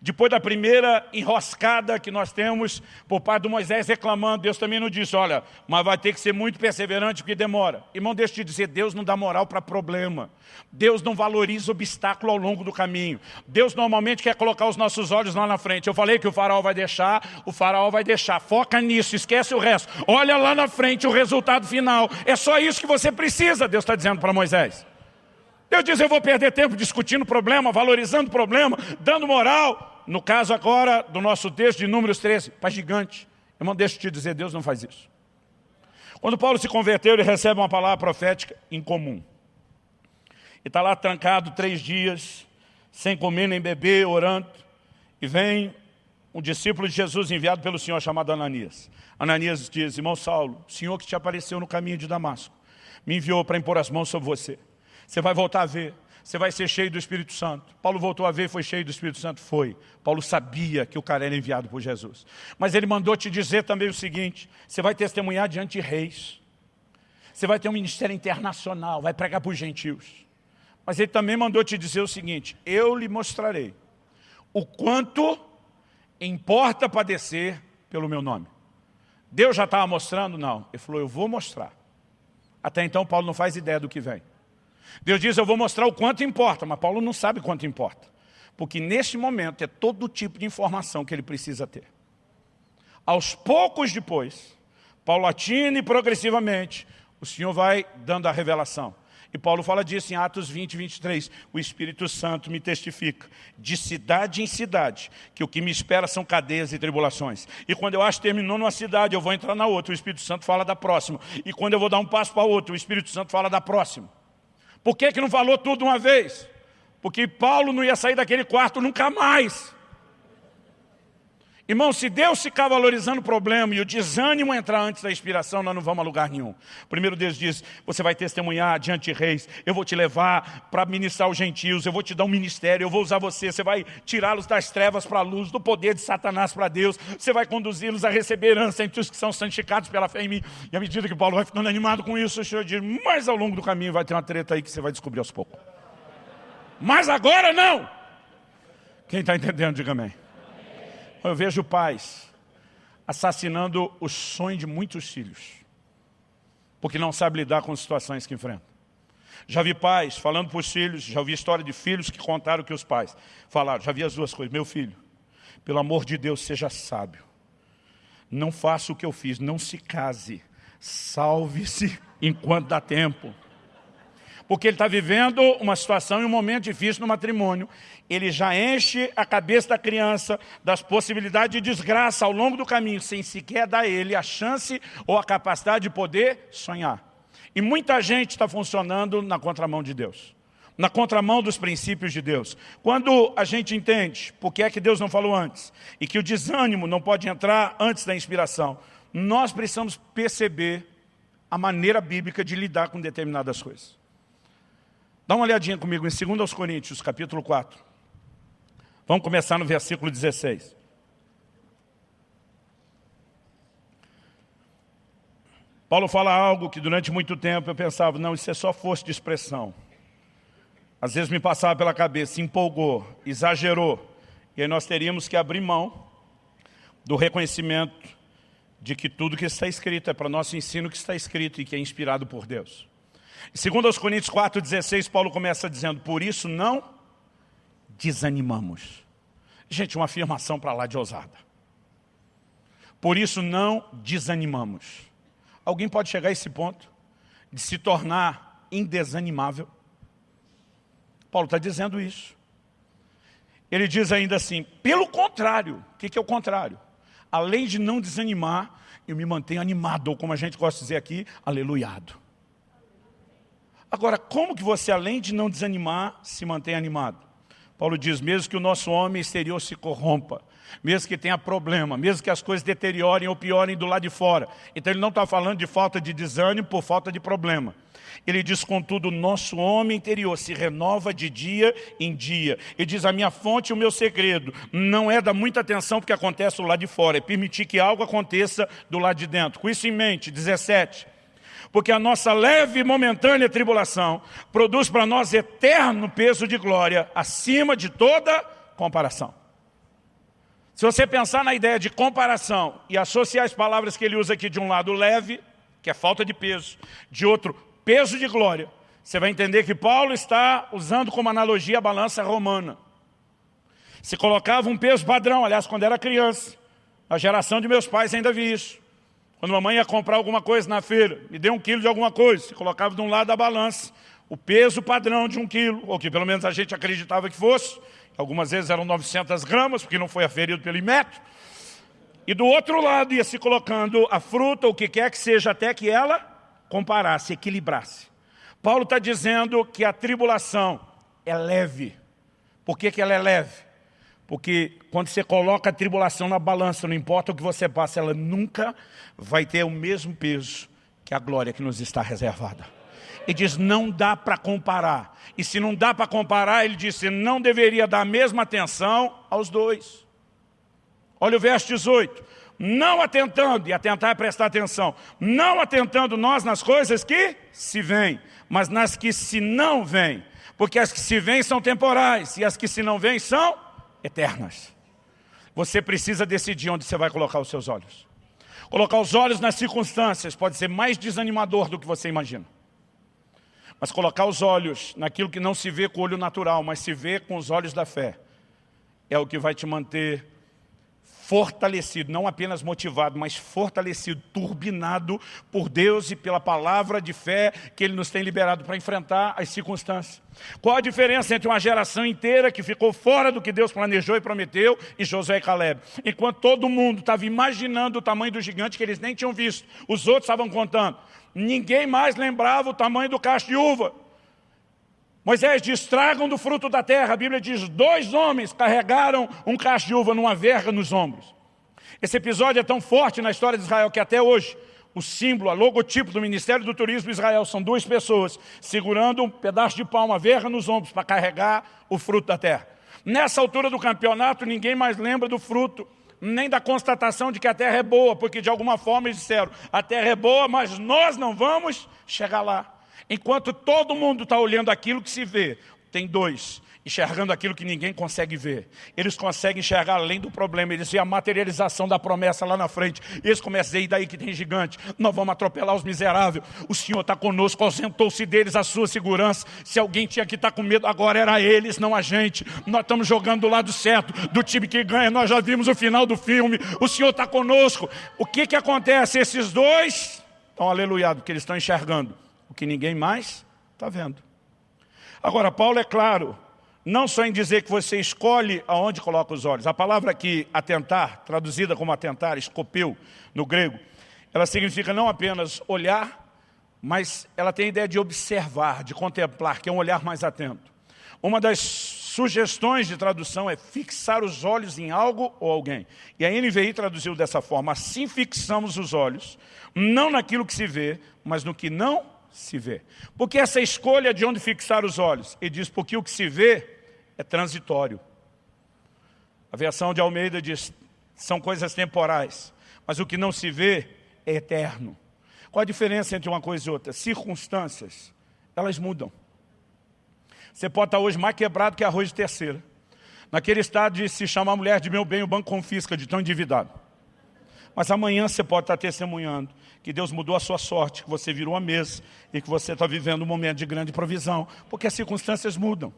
Depois da primeira enroscada que nós temos por parte do Moisés reclamando, Deus também não disse, olha, mas vai ter que ser muito perseverante porque demora. Irmão, deixa eu te dizer, Deus não dá moral para problema. Deus não valoriza obstáculo ao longo do caminho. Deus normalmente quer colocar os nossos olhos lá na frente. Eu falei que o faraó vai deixar, o faraó vai deixar. Foca nisso, esquece o resto. Olha lá na frente o resultado final. É só isso que você precisa, Deus está dizendo para Moisés. Deus diz, eu vou perder tempo discutindo problema, valorizando problema, dando moral. No caso agora do nosso texto de Números 13, para gigante. Irmão, deixa eu te dizer, Deus não faz isso. Quando Paulo se converteu, ele recebe uma palavra profética incomum. E está lá trancado três dias, sem comer nem beber, orando. E vem um discípulo de Jesus enviado pelo Senhor chamado Ananias. Ananias diz, irmão Saulo, o Senhor que te apareceu no caminho de Damasco, me enviou para impor as mãos sobre você. Você vai voltar a ver. Você vai ser cheio do Espírito Santo. Paulo voltou a ver e foi cheio do Espírito Santo? Foi. Paulo sabia que o cara era enviado por Jesus. Mas ele mandou te dizer também o seguinte, você vai testemunhar diante de reis. Você vai ter um ministério internacional, vai pregar para os gentios. Mas ele também mandou te dizer o seguinte, eu lhe mostrarei o quanto importa padecer pelo meu nome. Deus já estava mostrando? Não. Ele falou, eu vou mostrar. Até então Paulo não faz ideia do que vem. Deus diz, eu vou mostrar o quanto importa, mas Paulo não sabe quanto importa. Porque neste momento é todo tipo de informação que ele precisa ter. Aos poucos depois, paulatina e progressivamente, o Senhor vai dando a revelação. E Paulo fala disso em Atos 20, 23. O Espírito Santo me testifica, de cidade em cidade, que o que me espera são cadeias e tribulações. E quando eu acho que terminou numa cidade, eu vou entrar na outra, o Espírito Santo fala da próxima. E quando eu vou dar um passo para outra, o Espírito Santo fala da próxima. Por que, que não falou tudo uma vez? Porque Paulo não ia sair daquele quarto nunca mais. Irmão, se Deus ficar valorizando o problema e o desânimo entrar antes da inspiração, nós não vamos a lugar nenhum. Primeiro Deus diz, você vai testemunhar diante de reis, eu vou te levar para ministrar os gentios, eu vou te dar um ministério, eu vou usar você, você vai tirá-los das trevas para a luz, do poder de Satanás para Deus, você vai conduzi-los a receber herança entre os que são santificados pela fé em mim. E à medida que Paulo vai ficando animado com isso, o Senhor diz, mas ao longo do caminho vai ter uma treta aí que você vai descobrir aos poucos. Mas agora não! Quem está entendendo, diga amém. Eu vejo pais assassinando o sonho de muitos filhos, porque não sabe lidar com as situações que enfrentam. Já vi pais falando para os filhos, já ouvi história de filhos que contaram que os pais falaram, já vi as duas coisas, meu filho, pelo amor de Deus, seja sábio. Não faça o que eu fiz, não se case, salve-se enquanto dá tempo porque ele está vivendo uma situação e um momento difícil no matrimônio. Ele já enche a cabeça da criança das possibilidades de desgraça ao longo do caminho, sem sequer dar a ele a chance ou a capacidade de poder sonhar. E muita gente está funcionando na contramão de Deus. Na contramão dos princípios de Deus. Quando a gente entende por que é que Deus não falou antes, e que o desânimo não pode entrar antes da inspiração, nós precisamos perceber a maneira bíblica de lidar com determinadas coisas. Dá uma olhadinha comigo em 2 Coríntios, capítulo 4. Vamos começar no versículo 16. Paulo fala algo que durante muito tempo eu pensava, não, isso é só força de expressão. Às vezes me passava pela cabeça, empolgou, exagerou. E aí nós teríamos que abrir mão do reconhecimento de que tudo que está escrito é para nosso ensino que está escrito e que é inspirado por Deus. Segundo aos Coríntios 4,16, Paulo começa dizendo, por isso não desanimamos. Gente, uma afirmação para lá de ousada. Por isso não desanimamos. Alguém pode chegar a esse ponto de se tornar indesanimável? Paulo está dizendo isso. Ele diz ainda assim, pelo contrário, o que, que é o contrário? Além de não desanimar, eu me mantenho animado, ou como a gente gosta de dizer aqui, aleluiado. Agora, como que você, além de não desanimar, se mantém animado? Paulo diz, mesmo que o nosso homem exterior se corrompa, mesmo que tenha problema, mesmo que as coisas deteriorem ou piorem do lado de fora. Então ele não está falando de falta de desânimo por falta de problema. Ele diz, contudo, o nosso homem interior se renova de dia em dia. Ele diz, a minha fonte e o meu segredo não é dar muita atenção porque acontece do lado de fora, é permitir que algo aconteça do lado de dentro. Com isso em mente, 17 porque a nossa leve e momentânea tribulação produz para nós eterno peso de glória, acima de toda comparação. Se você pensar na ideia de comparação e associar as palavras que ele usa aqui de um lado leve, que é falta de peso, de outro peso de glória, você vai entender que Paulo está usando como analogia a balança romana. Se colocava um peso padrão, aliás, quando era criança, a geração de meus pais ainda vi isso. Quando mamãe ia comprar alguma coisa na feira, me deu um quilo de alguma coisa, se colocava de um lado da balança, o peso padrão de um quilo, ou que pelo menos a gente acreditava que fosse, algumas vezes eram 900 gramas, porque não foi aferido pelo metro, e do outro lado ia se colocando a fruta, o que quer que seja, até que ela comparasse, equilibrasse. Paulo está dizendo que a tribulação é leve. Por que, que ela é leve? Porque quando você coloca a tribulação na balança, não importa o que você passa, ela nunca vai ter o mesmo peso que a glória que nos está reservada. E diz, não dá para comparar. E se não dá para comparar, ele disse, não deveria dar a mesma atenção aos dois. Olha o verso 18. Não atentando, e atentar é prestar atenção, não atentando nós nas coisas que se vêm, mas nas que se não vêm. Porque as que se vêm são temporais, e as que se não vêm são eternas. Você precisa decidir onde você vai colocar os seus olhos. Colocar os olhos nas circunstâncias pode ser mais desanimador do que você imagina. Mas colocar os olhos naquilo que não se vê com o olho natural, mas se vê com os olhos da fé, é o que vai te manter fortalecido, não apenas motivado, mas fortalecido, turbinado por Deus e pela palavra de fé que Ele nos tem liberado para enfrentar as circunstâncias. Qual a diferença entre uma geração inteira que ficou fora do que Deus planejou e prometeu e Josué e Caleb? Enquanto todo mundo estava imaginando o tamanho do gigante que eles nem tinham visto, os outros estavam contando. Ninguém mais lembrava o tamanho do cacho de uva. Moisés diz, tragam do fruto da terra. A Bíblia diz, dois homens carregaram um cacho de uva numa verga nos ombros. Esse episódio é tão forte na história de Israel que até hoje o símbolo, a logotipo do Ministério do Turismo de Israel são duas pessoas segurando um pedaço de pau, uma verga nos ombros para carregar o fruto da terra. Nessa altura do campeonato, ninguém mais lembra do fruto, nem da constatação de que a terra é boa, porque de alguma forma eles disseram, a terra é boa, mas nós não vamos chegar lá. Enquanto todo mundo está olhando aquilo que se vê, tem dois, enxergando aquilo que ninguém consegue ver. Eles conseguem enxergar além do problema, eles veem a materialização da promessa lá na frente. Eles começam e daí que tem gigante, nós vamos atropelar os miseráveis. O Senhor está conosco, ausentou-se deles a sua segurança. Se alguém tinha que estar tá com medo, agora era eles, não a gente. Nós estamos jogando do lado certo, do time que ganha, nós já vimos o final do filme. O Senhor está conosco. O que, que acontece? Esses dois estão aleluiados, porque eles estão enxergando o que ninguém mais está vendo. Agora, Paulo é claro, não só em dizer que você escolhe aonde coloca os olhos. A palavra aqui, atentar, traduzida como atentar, escopeu, no grego, ela significa não apenas olhar, mas ela tem a ideia de observar, de contemplar, que é um olhar mais atento. Uma das sugestões de tradução é fixar os olhos em algo ou alguém. E a NVI traduziu dessa forma, assim fixamos os olhos, não naquilo que se vê, mas no que não se vê. Porque essa escolha de onde fixar os olhos? Ele diz, porque o que se vê é transitório. A versão de Almeida diz, são coisas temporais, mas o que não se vê é eterno. Qual a diferença entre uma coisa e outra? Circunstâncias, elas mudam. Você pode estar hoje mais quebrado que arroz de terceira. Naquele estado de se chamar mulher de meu bem, o banco confisca de tão endividado. Mas amanhã você pode estar testemunhando que Deus mudou a sua sorte, que você virou a mesa e que você está vivendo um momento de grande provisão, porque as circunstâncias mudam.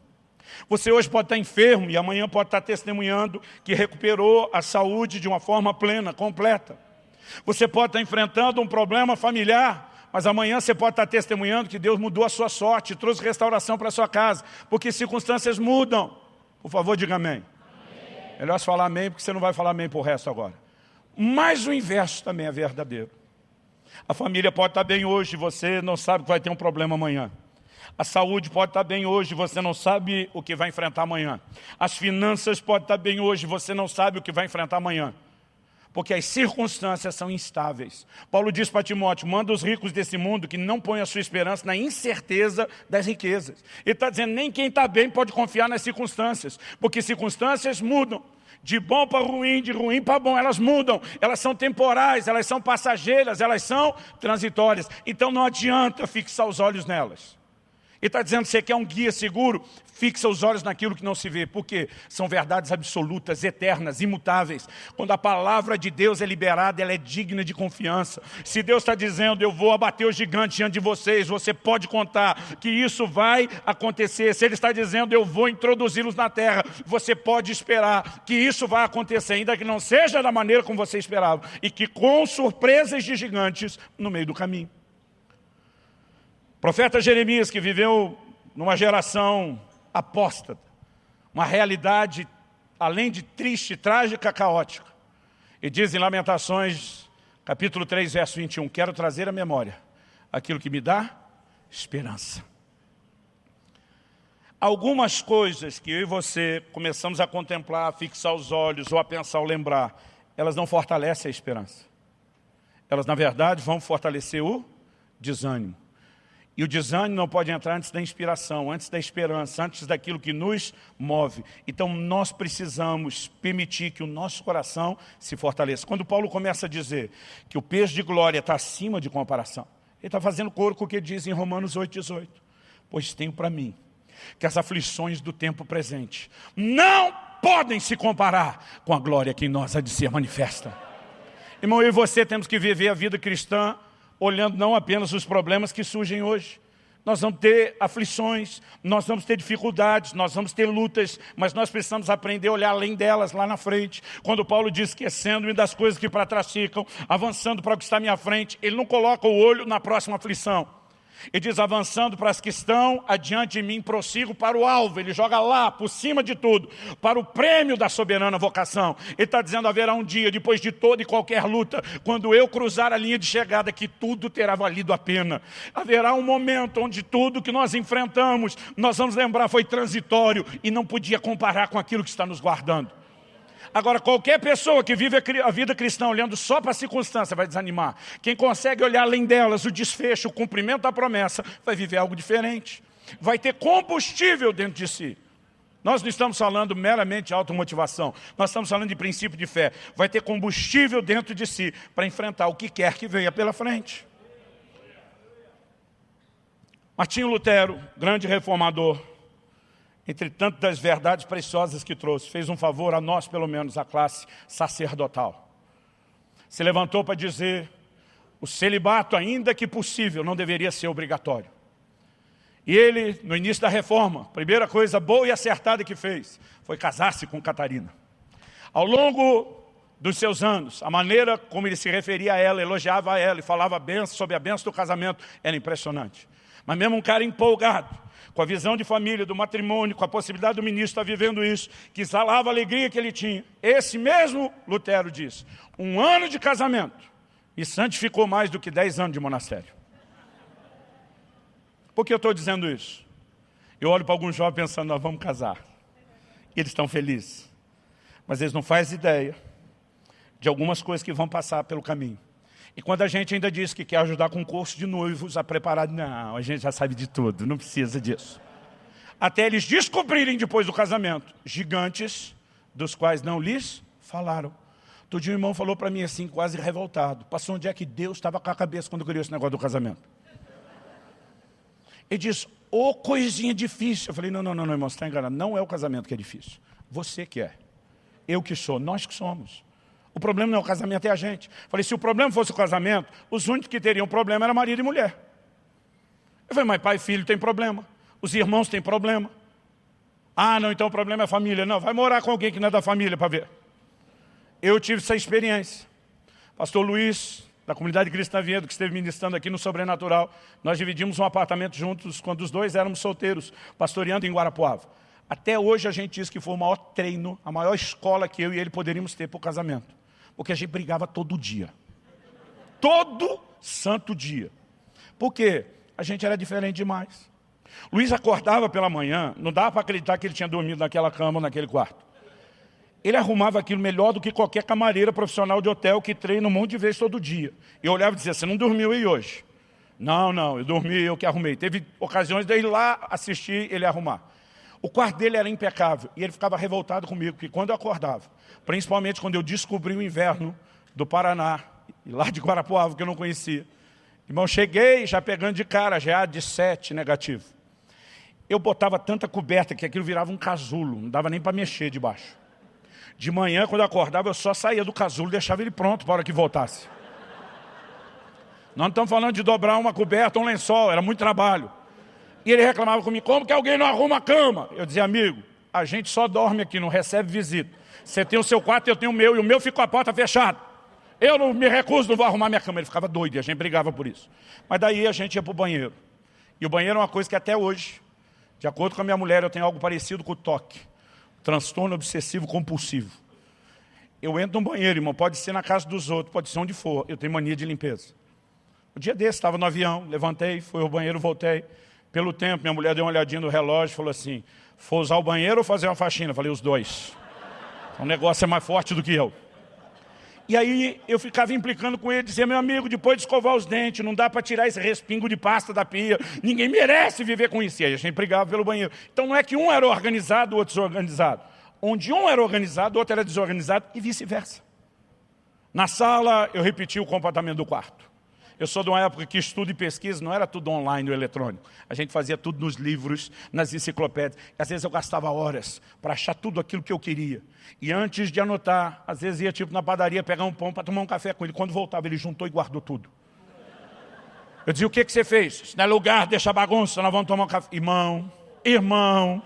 Você hoje pode estar enfermo e amanhã pode estar testemunhando que recuperou a saúde de uma forma plena, completa. Você pode estar enfrentando um problema familiar, mas amanhã você pode estar testemunhando que Deus mudou a sua sorte, trouxe restauração para a sua casa, porque circunstâncias mudam. Por favor, diga amém. amém. Melhor falar amém, porque você não vai falar amém para o resto agora. Mas o inverso também é verdadeiro. A família pode estar bem hoje, você não sabe que vai ter um problema amanhã. A saúde pode estar bem hoje, você não sabe o que vai enfrentar amanhã. As finanças podem estar bem hoje, você não sabe o que vai enfrentar amanhã. Porque as circunstâncias são instáveis. Paulo diz para Timóteo, manda os ricos desse mundo que não põem a sua esperança na incerteza das riquezas. Ele está dizendo, nem quem está bem pode confiar nas circunstâncias, porque circunstâncias mudam de bom para ruim, de ruim para bom, elas mudam, elas são temporais, elas são passageiras, elas são transitórias. Então não adianta fixar os olhos nelas. Ele está dizendo, você quer um guia seguro? Fixa os olhos naquilo que não se vê. Porque são verdades absolutas, eternas, imutáveis. Quando a palavra de Deus é liberada, ela é digna de confiança. Se Deus está dizendo, eu vou abater o gigante diante de vocês, você pode contar que isso vai acontecer. Se Ele está dizendo, eu vou introduzi-los na terra, você pode esperar que isso vai acontecer, ainda que não seja da maneira como você esperava. E que com surpresas de gigantes no meio do caminho. Profeta Jeremias, que viveu numa geração apóstata, uma realidade, além de triste, trágica, caótica. E diz em Lamentações, capítulo 3, verso 21, quero trazer à memória aquilo que me dá esperança. Algumas coisas que eu e você começamos a contemplar, a fixar os olhos ou a pensar ou lembrar, elas não fortalecem a esperança. Elas, na verdade, vão fortalecer o desânimo. E o desânimo não pode entrar antes da inspiração, antes da esperança, antes daquilo que nos move. Então nós precisamos permitir que o nosso coração se fortaleça. Quando Paulo começa a dizer que o peso de glória está acima de comparação, ele está fazendo coro com o que diz em Romanos 8,18. Pois tenho para mim que as aflições do tempo presente não podem se comparar com a glória que em nós há de ser manifesta. Irmão, eu e você temos que viver a vida cristã olhando não apenas os problemas que surgem hoje. nós vamos ter aflições, nós vamos ter dificuldades, nós vamos ter lutas, mas nós precisamos aprender a olhar além delas, lá na frente. Quando Paulo diz, esquecendo-me das coisas que para trás ficam, avançando para o que está à minha frente, ele não coloca o olho na próxima aflição. E diz, avançando para as que estão adiante de mim, prossigo para o alvo. Ele joga lá, por cima de tudo, para o prêmio da soberana vocação. Ele está dizendo, haverá um dia, depois de toda e qualquer luta, quando eu cruzar a linha de chegada, que tudo terá valido a pena. Haverá um momento onde tudo que nós enfrentamos, nós vamos lembrar, foi transitório e não podia comparar com aquilo que está nos guardando. Agora, qualquer pessoa que vive a vida cristã olhando só para a circunstância vai desanimar. Quem consegue olhar além delas, o desfecho, o cumprimento da promessa, vai viver algo diferente. Vai ter combustível dentro de si. Nós não estamos falando meramente de automotivação, nós estamos falando de princípio de fé. Vai ter combustível dentro de si para enfrentar o que quer que venha pela frente. Martinho Lutero, grande reformador, entre tantas verdades preciosas que trouxe, fez um favor a nós, pelo menos, a classe sacerdotal. Se levantou para dizer, o celibato, ainda que possível, não deveria ser obrigatório. E ele, no início da reforma, primeira coisa boa e acertada que fez, foi casar-se com Catarina. Ao longo dos seus anos, a maneira como ele se referia a ela, elogiava a ela e falava sobre a benção do casamento, era impressionante. Mas mesmo um cara empolgado, com a visão de família, do matrimônio, com a possibilidade do ministro estar vivendo isso, que exalava a alegria que ele tinha. Esse mesmo Lutero disse, um ano de casamento me santificou mais do que dez anos de monastério. Por que eu estou dizendo isso? Eu olho para alguns jovens pensando, nós vamos casar. E eles estão felizes. Mas eles não fazem ideia de algumas coisas que vão passar pelo caminho. E quando a gente ainda diz que quer ajudar com o curso de noivos a preparar, não, a gente já sabe de tudo, não precisa disso. Até eles descobrirem depois do casamento, gigantes dos quais não lhes falaram. Todo dia um irmão falou para mim assim, quase revoltado, passou onde é que Deus estava com a cabeça quando criou esse negócio do casamento. Ele diz, ô oh, coisinha difícil. Eu falei, não, não, não, não irmão, você está enganado. Não é o casamento que é difícil. Você que é. Eu que sou, nós que somos. O problema não é o casamento, é a gente. Falei, se o problema fosse o casamento, os únicos que teriam problema era marido e mulher. Eu falei, mas pai e filho tem problema. Os irmãos têm problema. Ah, não, então o problema é a família. Não, vai morar com alguém que não é da família para ver. Eu tive essa experiência. Pastor Luiz, da comunidade cristã Viedo, que esteve ministrando aqui no Sobrenatural, nós dividimos um apartamento juntos quando os dois éramos solteiros, pastoreando em Guarapuava. Até hoje a gente diz que foi o maior treino, a maior escola que eu e ele poderíamos ter para o casamento. Porque a gente brigava todo dia. Todo santo dia. Por quê? A gente era diferente demais. Luiz acordava pela manhã, não dava para acreditar que ele tinha dormido naquela cama, naquele quarto. Ele arrumava aquilo melhor do que qualquer camareira profissional de hotel que treina um monte de vezes todo dia. E eu olhava e dizia, você não dormiu aí hoje? Não, não, eu dormi, eu que arrumei. Teve ocasiões de ir lá assistir ele arrumar. O quarto dele era impecável e ele ficava revoltado comigo, porque quando eu acordava, principalmente quando eu descobri o inverno do Paraná, lá de Guarapuava, que eu não conhecia, irmão, cheguei já pegando de cara, já de sete negativo. Eu botava tanta coberta que aquilo virava um casulo, não dava nem para mexer debaixo. De manhã, quando eu acordava, eu só saía do casulo deixava ele pronto para a hora que voltasse. Nós não estamos falando de dobrar uma coberta, um lençol, era muito trabalho. E ele reclamava comigo, como que alguém não arruma a cama? Eu dizia, amigo, a gente só dorme aqui, não recebe visita. Você tem o seu quarto, eu tenho o meu, e o meu fica com a porta fechada. Eu não me recuso, não vou arrumar minha cama. Ele ficava doido, e a gente brigava por isso. Mas daí a gente ia para o banheiro. E o banheiro é uma coisa que até hoje, de acordo com a minha mulher, eu tenho algo parecido com o toque. Transtorno obsessivo compulsivo. Eu entro no banheiro, irmão, pode ser na casa dos outros, pode ser onde for. Eu tenho mania de limpeza. O dia desse, estava no avião, levantei, fui ao banheiro, voltei. Pelo tempo, minha mulher deu uma olhadinha no relógio e falou assim, for usar o banheiro ou fazer uma faxina? Eu falei, os dois. O negócio é mais forte do que eu. E aí eu ficava implicando com ele, dizia, meu amigo, depois de escovar os dentes, não dá para tirar esse respingo de pasta da pia, ninguém merece viver com isso. E aí a gente brigava pelo banheiro. Então não é que um era organizado, o outro desorganizado. Onde um era organizado, o outro era desorganizado e vice-versa. Na sala, eu repeti o comportamento do quarto. Eu sou de uma época que estudo e pesquisa não era tudo online ou eletrônico. A gente fazia tudo nos livros, nas enciclopédias. Às vezes eu gastava horas para achar tudo aquilo que eu queria. E antes de anotar, às vezes ia tipo na padaria pegar um pão para tomar um café com ele. Quando voltava, ele juntou e guardou tudo. Eu dizia, o que, que você fez? Isso não é lugar, deixa bagunça, nós vamos tomar um café. Irmão, irmão.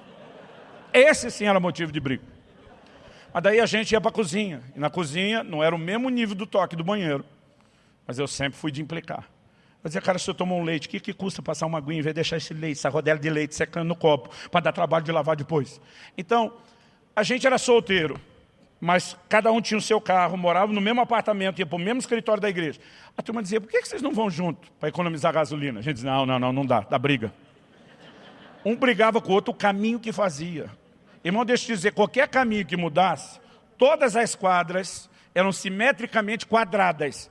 Esse sim era motivo de briga. Mas daí a gente ia para a cozinha. E na cozinha não era o mesmo nível do toque do banheiro. Mas eu sempre fui de implicar. Eu dizia, cara, se eu tomar um leite, o que, que custa passar uma aguinha em vez de deixar esse leite, essa rodela de leite secando no copo, para dar trabalho de lavar depois? Então, a gente era solteiro, mas cada um tinha o seu carro, morava no mesmo apartamento, ia para o mesmo escritório da igreja. A turma dizia, por que vocês não vão junto para economizar gasolina? A gente dizia, não, não, não, não dá, dá briga. Um brigava com o outro o caminho que fazia. Irmão, deixa eu te dizer, qualquer caminho que mudasse, todas as quadras eram simetricamente quadradas.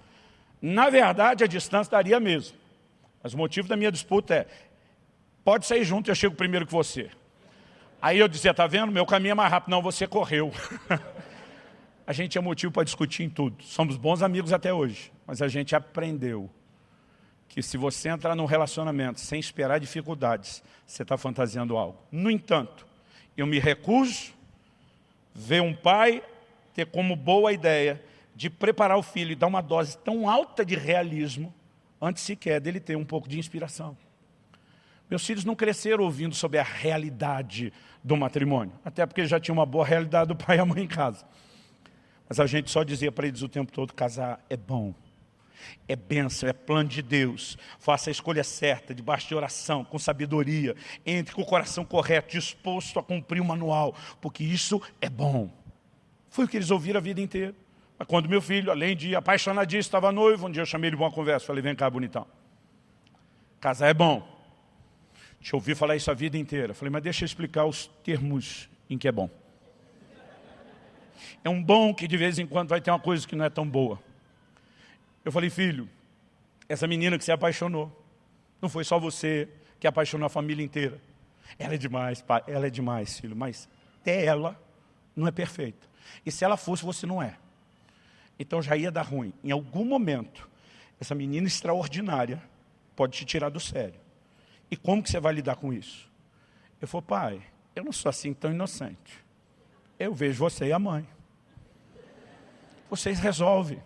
Na verdade, a distância daria mesmo. Mas o motivo da minha disputa é, pode sair junto, eu chego primeiro que você. Aí eu dizia, tá vendo, meu caminho é mais rápido. Não, você correu. <laughs> a gente tinha motivo para discutir em tudo. Somos bons amigos até hoje, mas a gente aprendeu que se você entrar num relacionamento sem esperar dificuldades, você está fantasiando algo. No entanto, eu me recuso ver um pai ter como boa ideia de preparar o filho e dar uma dose tão alta de realismo antes sequer dele ter um pouco de inspiração. Meus filhos não cresceram ouvindo sobre a realidade do matrimônio, até porque já tinha uma boa realidade do pai e a mãe em casa. Mas a gente só dizia para eles o tempo todo, casar é bom, é bênção, é plano de Deus. Faça a escolha certa, debaixo de oração, com sabedoria. Entre com o coração correto, disposto a cumprir o manual, porque isso é bom. Foi o que eles ouviram a vida inteira. Quando meu filho, além de apaixonadíssimo, estava noivo, um dia eu chamei ele para uma conversa, falei, vem cá, bonitão. Casar é bom. Te ouvi falar isso a vida inteira. Falei, mas deixa eu explicar os termos em que é bom. É um bom que de vez em quando vai ter uma coisa que não é tão boa. Eu falei, filho, essa menina que se apaixonou, não foi só você que apaixonou a família inteira. Ela é demais, pai, ela é demais, filho, mas até ela não é perfeita. E se ela fosse, você não é. Então já ia dar ruim. Em algum momento, essa menina extraordinária pode te tirar do sério. E como que você vai lidar com isso? Eu falei, pai, eu não sou assim tão inocente. Eu vejo você e a mãe. Vocês resolvem.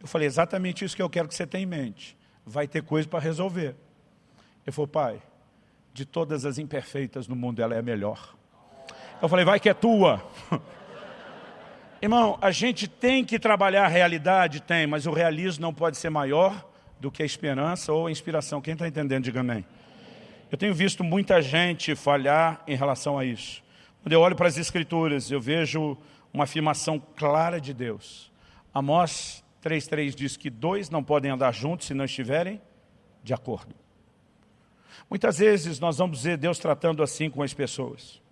Eu falei, exatamente isso que eu quero que você tenha em mente. Vai ter coisa para resolver. Ele falou, pai, de todas as imperfeitas no mundo, ela é a melhor. Eu falei, vai que é tua. <laughs> Irmão, a gente tem que trabalhar a realidade? Tem, mas o realismo não pode ser maior do que a esperança ou a inspiração. Quem está entendendo, diga amém. Eu tenho visto muita gente falhar em relação a isso. Quando eu olho para as Escrituras, eu vejo uma afirmação clara de Deus. Amós 3,3 diz que dois não podem andar juntos se não estiverem de acordo. Muitas vezes nós vamos ver Deus tratando assim com as pessoas.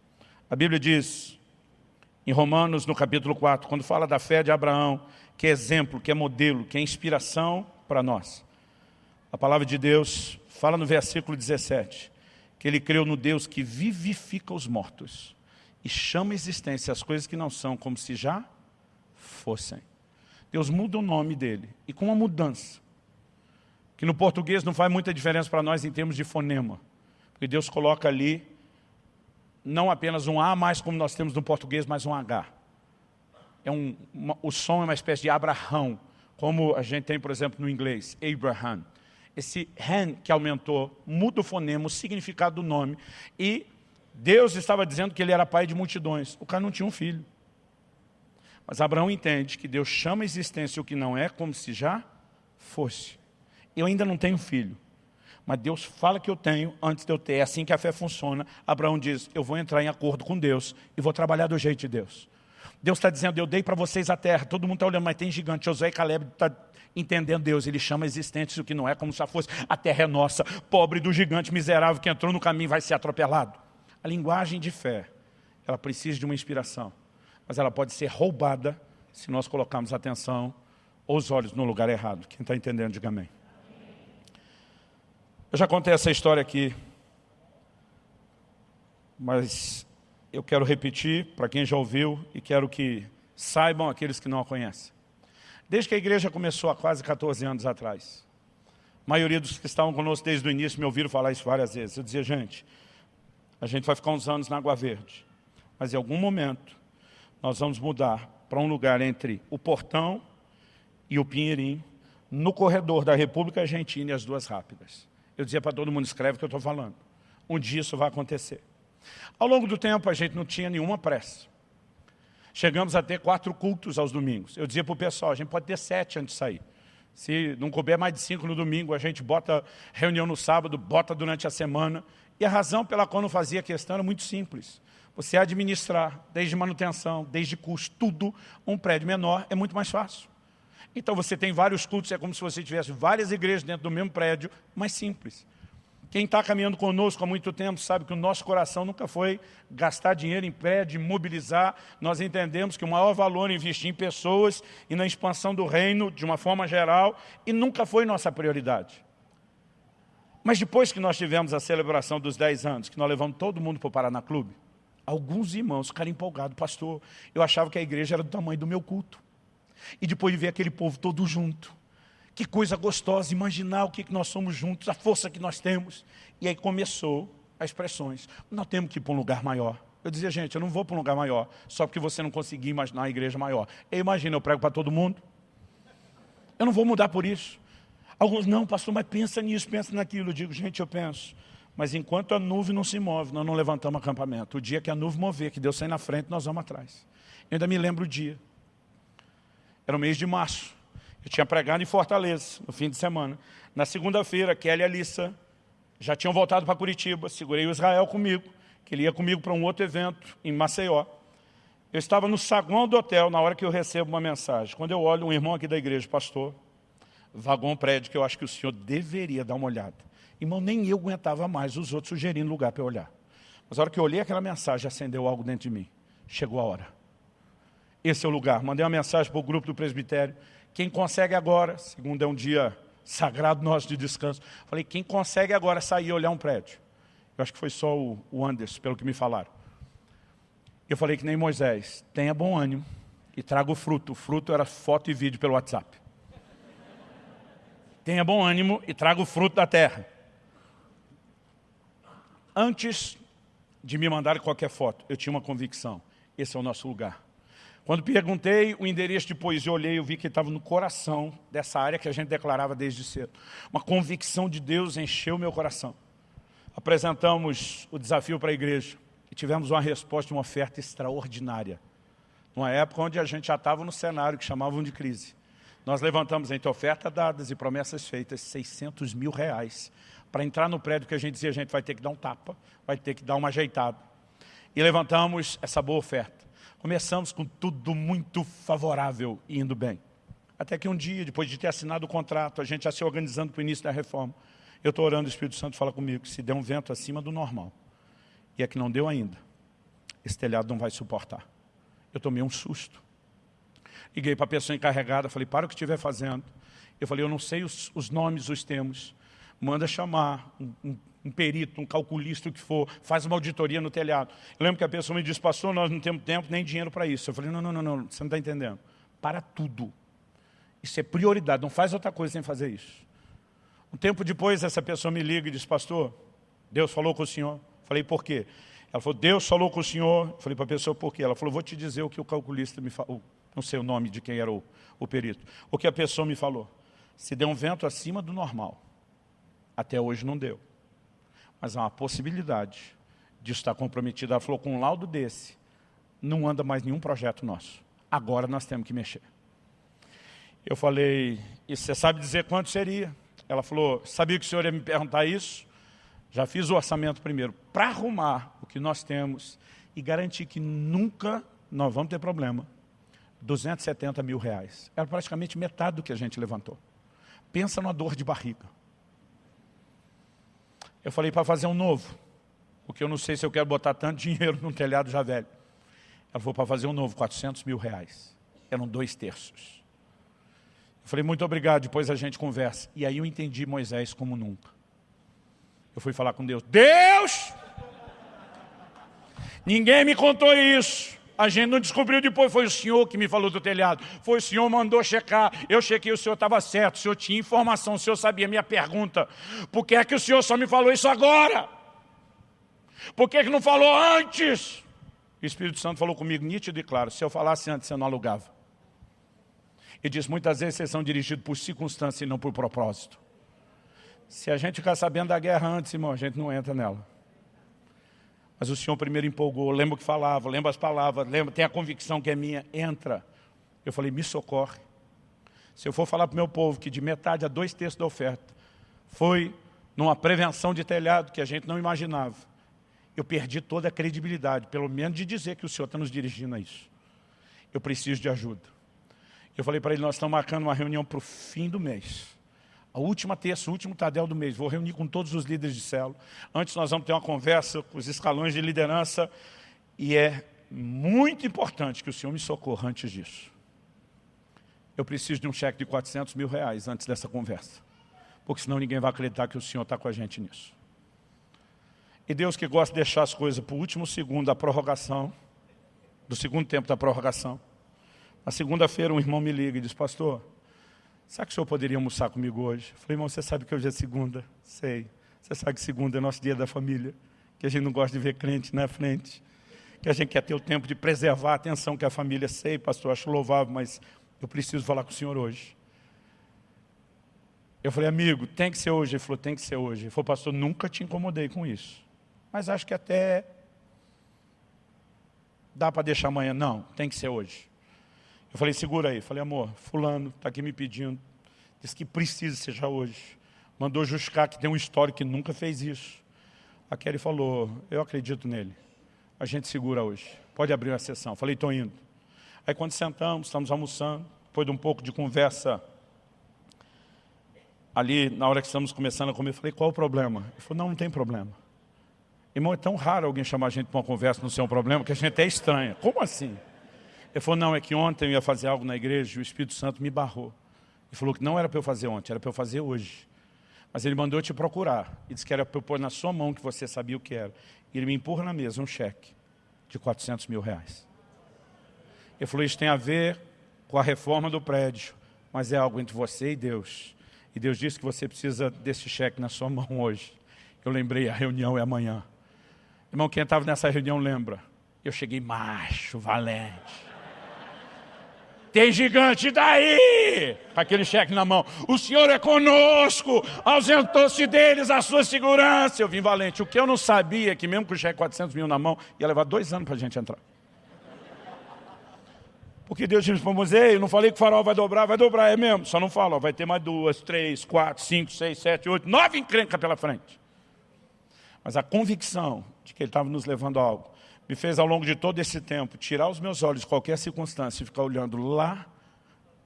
A Bíblia diz, em Romanos, no capítulo 4, quando fala da fé de Abraão, que é exemplo, que é modelo, que é inspiração para nós. A palavra de Deus fala no versículo 17, que ele creu no Deus que vivifica os mortos e chama a existência as coisas que não são como se já fossem. Deus muda o nome dele. E com uma mudança, que no português não faz muita diferença para nós em termos de fonema. Porque Deus coloca ali não apenas um A, mais como nós temos no português, mas um H. É um, uma, o som é uma espécie de Abraão, como a gente tem, por exemplo, no inglês, Abraham. Esse Han que aumentou, muda o fonema, o significado do nome. E Deus estava dizendo que ele era pai de multidões. O cara não tinha um filho. Mas Abraão entende que Deus chama a existência o que não é como se já fosse. Eu ainda não tenho filho, mas Deus fala que eu tenho antes de eu ter. É assim que a fé funciona. Abraão diz, eu vou entrar em acordo com Deus e vou trabalhar do jeito de Deus. Deus está dizendo, eu dei para vocês a terra. Todo mundo está olhando, mas tem gigante. Josué e Caleb está entendendo Deus. Ele chama a existência o que não é como se fosse. A terra é nossa. Pobre do gigante miserável que entrou no caminho vai ser atropelado. A linguagem de fé, ela precisa de uma inspiração mas ela pode ser roubada se nós colocarmos atenção ou os olhos no lugar errado. Quem está entendendo, diga amém. Eu já contei essa história aqui, mas eu quero repetir para quem já ouviu e quero que saibam aqueles que não a conhecem. Desde que a igreja começou há quase 14 anos atrás, a maioria dos que estavam conosco desde o início me ouviram falar isso várias vezes. Eu dizia, gente, a gente vai ficar uns anos na Água Verde, mas em algum momento nós vamos mudar para um lugar entre o Portão e o Pinheirinho, no corredor da República Argentina e as duas rápidas. Eu dizia para todo mundo, escreve o que eu estou falando. Um dia isso vai acontecer. Ao longo do tempo, a gente não tinha nenhuma pressa. Chegamos a ter quatro cultos aos domingos. Eu dizia para o pessoal, a gente pode ter sete antes de sair. Se não couber mais de cinco no domingo, a gente bota reunião no sábado, bota durante a semana. E a razão pela qual não fazia questão era muito simples. Você administrar, desde manutenção, desde custo, tudo, um prédio menor é muito mais fácil. Então você tem vários cultos, é como se você tivesse várias igrejas dentro do mesmo prédio, mais simples. Quem está caminhando conosco há muito tempo sabe que o nosso coração nunca foi gastar dinheiro em prédio, mobilizar. Nós entendemos que o maior valor é investir em pessoas e na expansão do reino de uma forma geral e nunca foi nossa prioridade. Mas depois que nós tivemos a celebração dos 10 anos, que nós levamos todo mundo para o Paraná Clube, alguns irmãos ficaram empolgados, pastor, eu achava que a igreja era do tamanho do meu culto. E depois de ver aquele povo todo junto, que coisa gostosa imaginar o que nós somos juntos, a força que nós temos. E aí começou as expressões. Nós temos que ir para um lugar maior. Eu dizia, gente, eu não vou para um lugar maior, só porque você não conseguiu imaginar a igreja maior. Eu imagino, eu prego para todo mundo. Eu não vou mudar por isso. Alguns, não, pastor, mas pensa nisso, pensa naquilo. Eu digo, gente, eu penso. Mas enquanto a nuvem não se move, nós não levantamos acampamento. O dia que a nuvem mover, que Deus sai na frente, nós vamos atrás. Eu ainda me lembro o dia. Era o mês de março. Eu tinha pregado em Fortaleza, no fim de semana. Na segunda-feira, Kelly e Alissa já tinham voltado para Curitiba, segurei o Israel comigo, que ele ia comigo para um outro evento em Maceió. Eu estava no saguão do hotel na hora que eu recebo uma mensagem. Quando eu olho um irmão aqui da igreja, pastor, vagão prédio que eu acho que o senhor deveria dar uma olhada. Irmão, nem eu aguentava mais os outros sugerindo lugar para eu olhar. Mas a hora que eu olhei aquela mensagem, acendeu algo dentro de mim. Chegou a hora. Esse é o lugar. Mandei uma mensagem para o grupo do presbitério. Quem consegue agora, segundo é um dia sagrado nosso de descanso, falei, quem consegue agora sair e olhar um prédio? Eu acho que foi só o Anderson, pelo que me falaram. Eu falei que nem Moisés, tenha bom ânimo e traga o fruto. O fruto era foto e vídeo pelo WhatsApp. Tenha bom ânimo e traga o fruto da terra. Antes de me mandar qualquer foto, eu tinha uma convicção. Esse é o nosso lugar. Quando perguntei o endereço de poesia, olhei, eu vi que estava no coração dessa área que a gente declarava desde cedo. Uma convicção de Deus encheu meu coração. Apresentamos o desafio para a igreja e tivemos uma resposta, uma oferta extraordinária. Numa época onde a gente já estava no cenário que chamavam de crise. Nós levantamos entre ofertas dadas e promessas feitas 600 mil reais para entrar no prédio que a gente dizia, a gente vai ter que dar um tapa, vai ter que dar uma ajeitada. E levantamos essa boa oferta. Começamos com tudo muito favorável e indo bem. Até que um dia, depois de ter assinado o contrato, a gente já se organizando para o início da reforma, eu estou orando, o Espírito Santo fala comigo, que se der um vento acima do normal, e é que não deu ainda, esse telhado não vai suportar. Eu tomei um susto. Liguei para a pessoa encarregada, falei, para o que estiver fazendo. Eu falei, eu não sei os, os nomes, os termos. Manda chamar um, um um perito, um calculista, o que for, faz uma auditoria no telhado. Eu lembro que a pessoa me disse, pastor, nós não temos tempo nem dinheiro para isso. Eu falei, não, não, não, não, você não está entendendo. Para tudo. Isso é prioridade, não faz outra coisa sem fazer isso. Um tempo depois, essa pessoa me liga e diz, pastor, Deus falou com o senhor. Eu falei, por quê? Ela falou, Deus falou com o senhor. Eu falei para a pessoa, por quê? Ela falou, vou te dizer o que o calculista me falou. Não sei o nome de quem era o, o perito. O que a pessoa me falou. Se der um vento acima do normal, até hoje não deu mas há uma possibilidade de estar comprometido. Ela falou, com um laudo desse, não anda mais nenhum projeto nosso. Agora nós temos que mexer. Eu falei, e você sabe dizer quanto seria? Ela falou, sabia que o senhor ia me perguntar isso? Já fiz o orçamento primeiro, para arrumar o que nós temos e garantir que nunca nós vamos ter problema. 270 mil reais. Era praticamente metade do que a gente levantou. Pensa numa dor de barriga. Eu falei para fazer um novo, porque eu não sei se eu quero botar tanto <laughs> dinheiro num telhado já velho. Ela falou para fazer um novo, 400 mil reais. Eram dois terços. Eu falei, muito obrigado, depois a gente conversa. E aí eu entendi Moisés como nunca. Eu fui falar com Deus. Deus! Ninguém me contou isso. A gente não descobriu depois, foi o senhor que me falou do telhado. Foi o senhor mandou checar. Eu chequei, o senhor estava certo, o senhor tinha informação, o senhor sabia minha pergunta. Por que é que o senhor só me falou isso agora? Por que, é que não falou antes? O Espírito Santo falou comigo nítido e claro, se eu falasse antes, eu não alugava. E diz, muitas vezes vocês são dirigidos por circunstância e não por propósito. Se a gente ficar sabendo da guerra antes, irmão, a gente não entra nela. Mas o Senhor primeiro empolgou, lembra o que falava, lembra as palavras, lembra, tem a convicção que é minha, entra. Eu falei, me socorre. Se eu for falar para o meu povo que de metade a dois terços da oferta foi numa prevenção de telhado que a gente não imaginava, eu perdi toda a credibilidade, pelo menos de dizer que o Senhor está nos dirigindo a isso. Eu preciso de ajuda. Eu falei para ele, nós estamos marcando uma reunião para o fim do mês. A última terça, o último tadel do mês. Vou reunir com todos os líderes de célula. Antes nós vamos ter uma conversa com os escalões de liderança. E é muito importante que o Senhor me socorra antes disso. Eu preciso de um cheque de 400 mil reais antes dessa conversa. Porque senão ninguém vai acreditar que o Senhor está com a gente nisso. E Deus que gosta de deixar as coisas para o último segundo da prorrogação, do segundo tempo da prorrogação, na segunda-feira um irmão me liga e diz, pastor, sabe que o senhor poderia almoçar comigo hoje? Eu falei, irmão, você sabe que hoje é segunda? Sei. Você sabe que segunda é nosso dia da família, que a gente não gosta de ver crente na frente, que a gente quer ter o tempo de preservar a atenção que a família sei, pastor, acho louvável, mas eu preciso falar com o senhor hoje. Eu falei, amigo, tem que ser hoje. Ele falou, tem que ser hoje. Ele falou, pastor, nunca te incomodei com isso. Mas acho que até dá para deixar amanhã. Não, tem que ser hoje. Eu falei, segura aí. Falei, amor, fulano está aqui me pedindo. Diz que precisa seja hoje. Mandou justificar que tem um histórico que nunca fez isso. A Kelly falou, eu acredito nele. A gente segura hoje. Pode abrir a sessão. Falei, estou indo. Aí quando sentamos, estamos almoçando, depois de um pouco de conversa, ali na hora que estamos começando a comer, falei, qual o problema? Ele falou, não, não tem problema. Irmão, é tão raro alguém chamar a gente para uma conversa no seu problema que a gente é estranha. Como assim? Ele falou, não, é que ontem eu ia fazer algo na igreja e o Espírito Santo me barrou. Ele falou que não era para eu fazer ontem, era para eu fazer hoje. Mas ele mandou eu te procurar. E disse que era para eu pôr na sua mão que você sabia o que era. E ele me empurra na mesa um cheque de 400 mil reais. Ele falou, isso tem a ver com a reforma do prédio, mas é algo entre você e Deus. E Deus disse que você precisa desse cheque na sua mão hoje. Eu lembrei, a reunião é amanhã. Irmão, quem estava nessa reunião lembra. Eu cheguei macho, valente. Tem gigante daí! Com aquele cheque na mão. O Senhor é conosco, ausentou-se deles a sua segurança. Eu vim valente. O que eu não sabia é que mesmo com o cheque 400 mil na mão, ia levar dois anos para a gente entrar. Porque Deus disse para Moisés, eu não falei que o farol vai dobrar, vai dobrar, é mesmo. Só não fala, vai ter mais duas, três, quatro, cinco, seis, sete, oito, nove encrencas pela frente. Mas a convicção de que ele estava nos levando a algo me fez ao longo de todo esse tempo tirar os meus olhos de qualquer circunstância e ficar olhando lá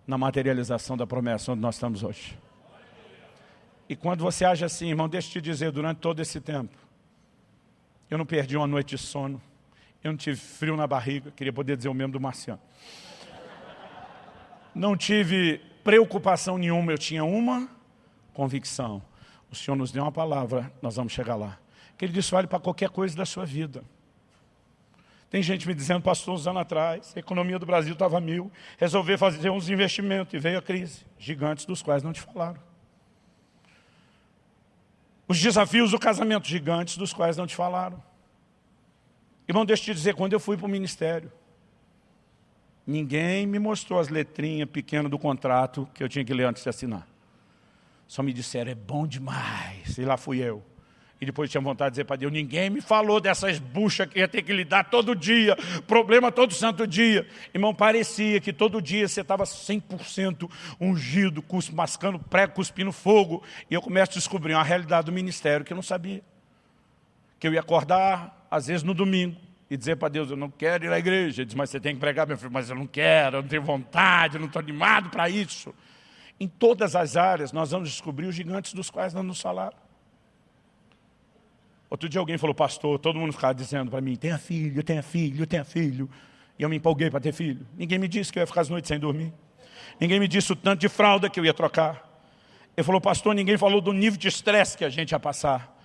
na materialização da promessa onde nós estamos hoje. E quando você age assim, irmão, deixa eu te dizer, durante todo esse tempo, eu não perdi uma noite de sono, eu não tive frio na barriga, queria poder dizer o mesmo do Marciano. Não tive preocupação nenhuma, eu tinha uma convicção. O Senhor nos deu uma palavra, nós vamos chegar lá. Que Ele disse, vale para qualquer coisa da sua vida. Tem gente me dizendo, pastor, uns anos atrás, a economia do Brasil estava mil, resolver fazer uns investimentos e veio a crise. Gigantes dos quais não te falaram. Os desafios do casamento, gigantes dos quais não te falaram. Irmão, deixa eu te dizer, quando eu fui para o ministério, ninguém me mostrou as letrinhas pequenas do contrato que eu tinha que ler antes de assinar. Só me disseram, é bom demais. E lá fui eu. E depois tinha vontade de dizer para Deus, ninguém me falou dessas buchas que ia ter que lidar todo dia, problema todo santo dia. Irmão, parecia que todo dia você estava 100% ungido, mascando prego, cuspindo fogo. E eu começo a descobrir uma realidade do ministério que eu não sabia. Que eu ia acordar, às vezes no domingo, e dizer para Deus, eu não quero ir à igreja. Ele diz, mas você tem que pregar, meu filho, mas eu não quero, eu não tenho vontade, eu não estou animado para isso. Em todas as áreas, nós vamos descobrir os gigantes dos quais não nos falaram. Outro dia alguém falou, pastor, todo mundo ficava dizendo para mim, tenha filho, tenha filho, tenha filho. E eu me empolguei para ter filho. Ninguém me disse que eu ia ficar as noites sem dormir. Ninguém me disse o tanto de fralda que eu ia trocar. Ele falou, pastor, ninguém falou do nível de estresse que a gente ia passar.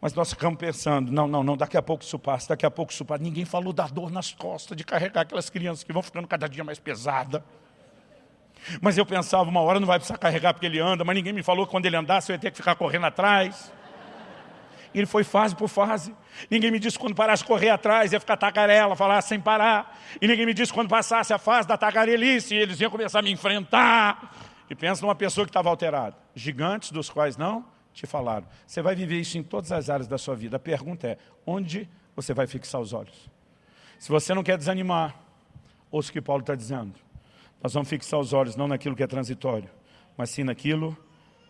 Mas nós ficamos pensando, não, não, não, daqui a pouco isso passa, daqui a pouco isso passa. Ninguém falou da dor nas costas, de carregar aquelas crianças que vão ficando cada dia mais pesada. Mas eu pensava, uma hora não vai precisar carregar porque ele anda, mas ninguém me falou que quando ele andasse eu ia ter que ficar correndo atrás. E ele foi fase por fase. Ninguém me disse quando parasse correr atrás, ia ficar tagarela, falar sem parar. E ninguém me disse quando passasse a fase da tagarelice, eles iam começar a me enfrentar. E pensa numa pessoa que estava alterada. Gigantes dos quais não te falaram. Você vai viver isso em todas as áreas da sua vida. A pergunta é, onde você vai fixar os olhos? Se você não quer desanimar, ouça o que Paulo está dizendo. Nós vamos fixar os olhos não naquilo que é transitório, mas sim naquilo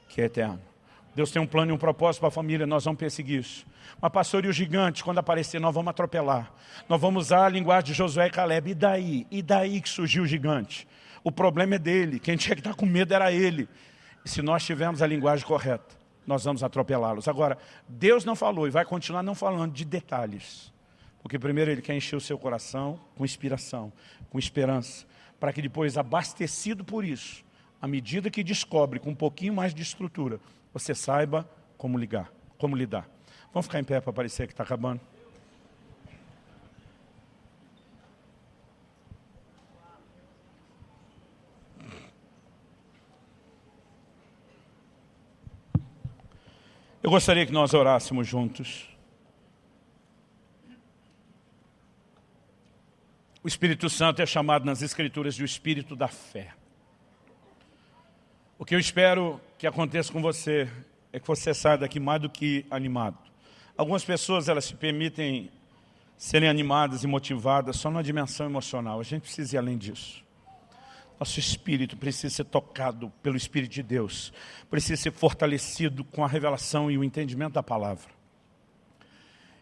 que é eterno. Deus tem um plano e um propósito para a família, nós vamos perseguir isso. Mas pastor, e o gigante, quando aparecer, nós vamos atropelar. Nós vamos usar a linguagem de Josué e Caleb. E daí? E daí que surgiu o gigante? O problema é dele, quem tinha que estar com medo era ele. Se nós tivermos a linguagem correta, nós vamos atropelá-los. Agora, Deus não falou e vai continuar não falando de detalhes. Porque primeiro Ele quer encher o seu coração com inspiração, com esperança, para que depois, abastecido por isso, à medida que descobre com um pouquinho mais de estrutura, você saiba como ligar, como lidar. Vamos ficar em pé para parecer que está acabando? Eu gostaria que nós orássemos juntos. O Espírito Santo é chamado nas Escrituras de o Espírito da fé. O que eu espero que aconteça com você é que você saia daqui mais do que animado. Algumas pessoas elas se permitem serem animadas e motivadas só na dimensão emocional. A gente precisa ir além disso. Nosso espírito precisa ser tocado pelo Espírito de Deus. Precisa ser fortalecido com a revelação e o entendimento da palavra.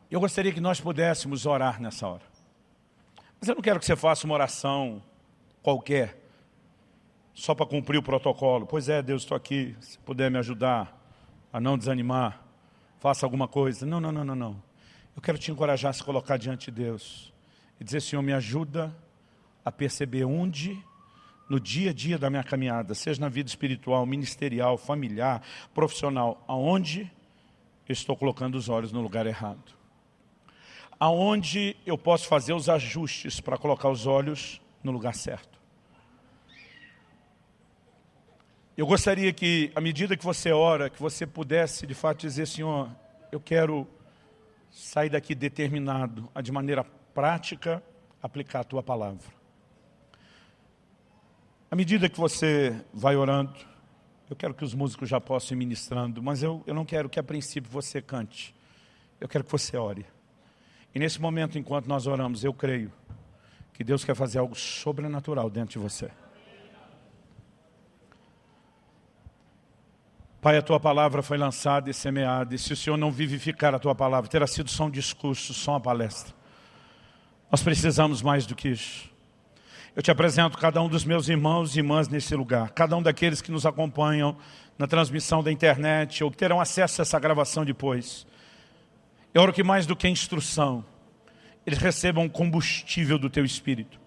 Eu gostaria que nós pudéssemos orar nessa hora. Mas eu não quero que você faça uma oração qualquer, só para cumprir o protocolo. Pois é, Deus, estou aqui, se puder me ajudar a não desanimar, faça alguma coisa. Não, não, não, não, não. Eu quero te encorajar a se colocar diante de Deus e dizer, Senhor, me ajuda a perceber onde, no dia a dia da minha caminhada, seja na vida espiritual, ministerial, familiar, profissional, aonde eu estou colocando os olhos no lugar errado aonde eu posso fazer os ajustes para colocar os olhos no lugar certo. Eu gostaria que, à medida que você ora, que você pudesse de fato dizer, Senhor, eu quero sair daqui determinado a de maneira prática aplicar a Tua palavra. À medida que você vai orando, eu quero que os músicos já possam ir ministrando, mas eu, eu não quero que a princípio você cante. Eu quero que você ore. E nesse momento, enquanto nós oramos, eu creio que Deus quer fazer algo sobrenatural dentro de você. Pai, a Tua palavra foi lançada e semeada, e se o Senhor não vivificar a Tua palavra, terá sido só um discurso, só uma palestra. Nós precisamos mais do que isso. Eu te apresento cada um dos meus irmãos e irmãs nesse lugar, cada um daqueles que nos acompanham na transmissão da internet ou que terão acesso a essa gravação depois. Eu oro que mais do que instrução, eles recebam combustível do Teu Espírito.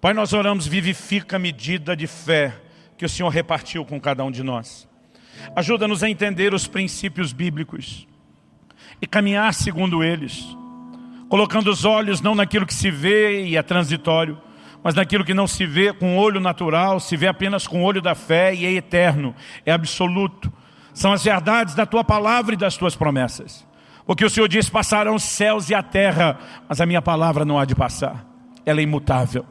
Pai, nós oramos, vivifica a medida de fé que o Senhor repartiu com cada um de nós. Ajuda-nos a entender os princípios bíblicos e caminhar segundo eles, colocando os olhos não naquilo que se vê e é transitório, mas naquilo que não se vê com o olho natural, se vê apenas com o olho da fé e é eterno, é absoluto. São as verdades da Tua palavra e das Tuas promessas. Porque o Senhor diz, passarão os céus e a terra, mas a minha palavra não há de passar. Ela é imutável.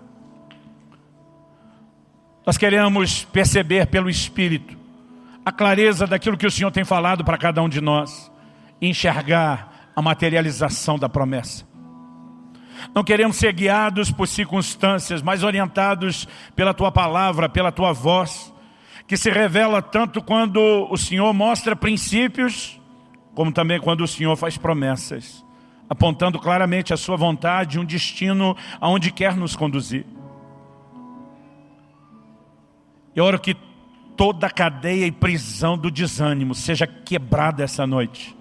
Nós queremos perceber pelo Espírito a clareza daquilo que o Senhor tem falado para cada um de nós. E enxergar a materialização da promessa. Não queremos ser guiados por circunstâncias, mas orientados pela Tua palavra, pela Tua voz, que se revela tanto quando o Senhor mostra princípios como também quando o Senhor faz promessas, apontando claramente a sua vontade, um destino aonde quer nos conduzir. Eu oro que toda cadeia e prisão do desânimo seja quebrada essa noite,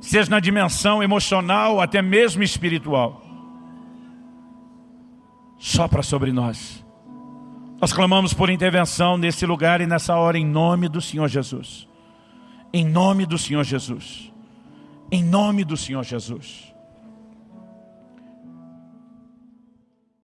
seja na dimensão emocional, até mesmo espiritual. Sopra sobre nós. Nós clamamos por intervenção nesse lugar e nessa hora em nome do Senhor Jesus. Em nome do Senhor Jesus. Em nome do Senhor Jesus.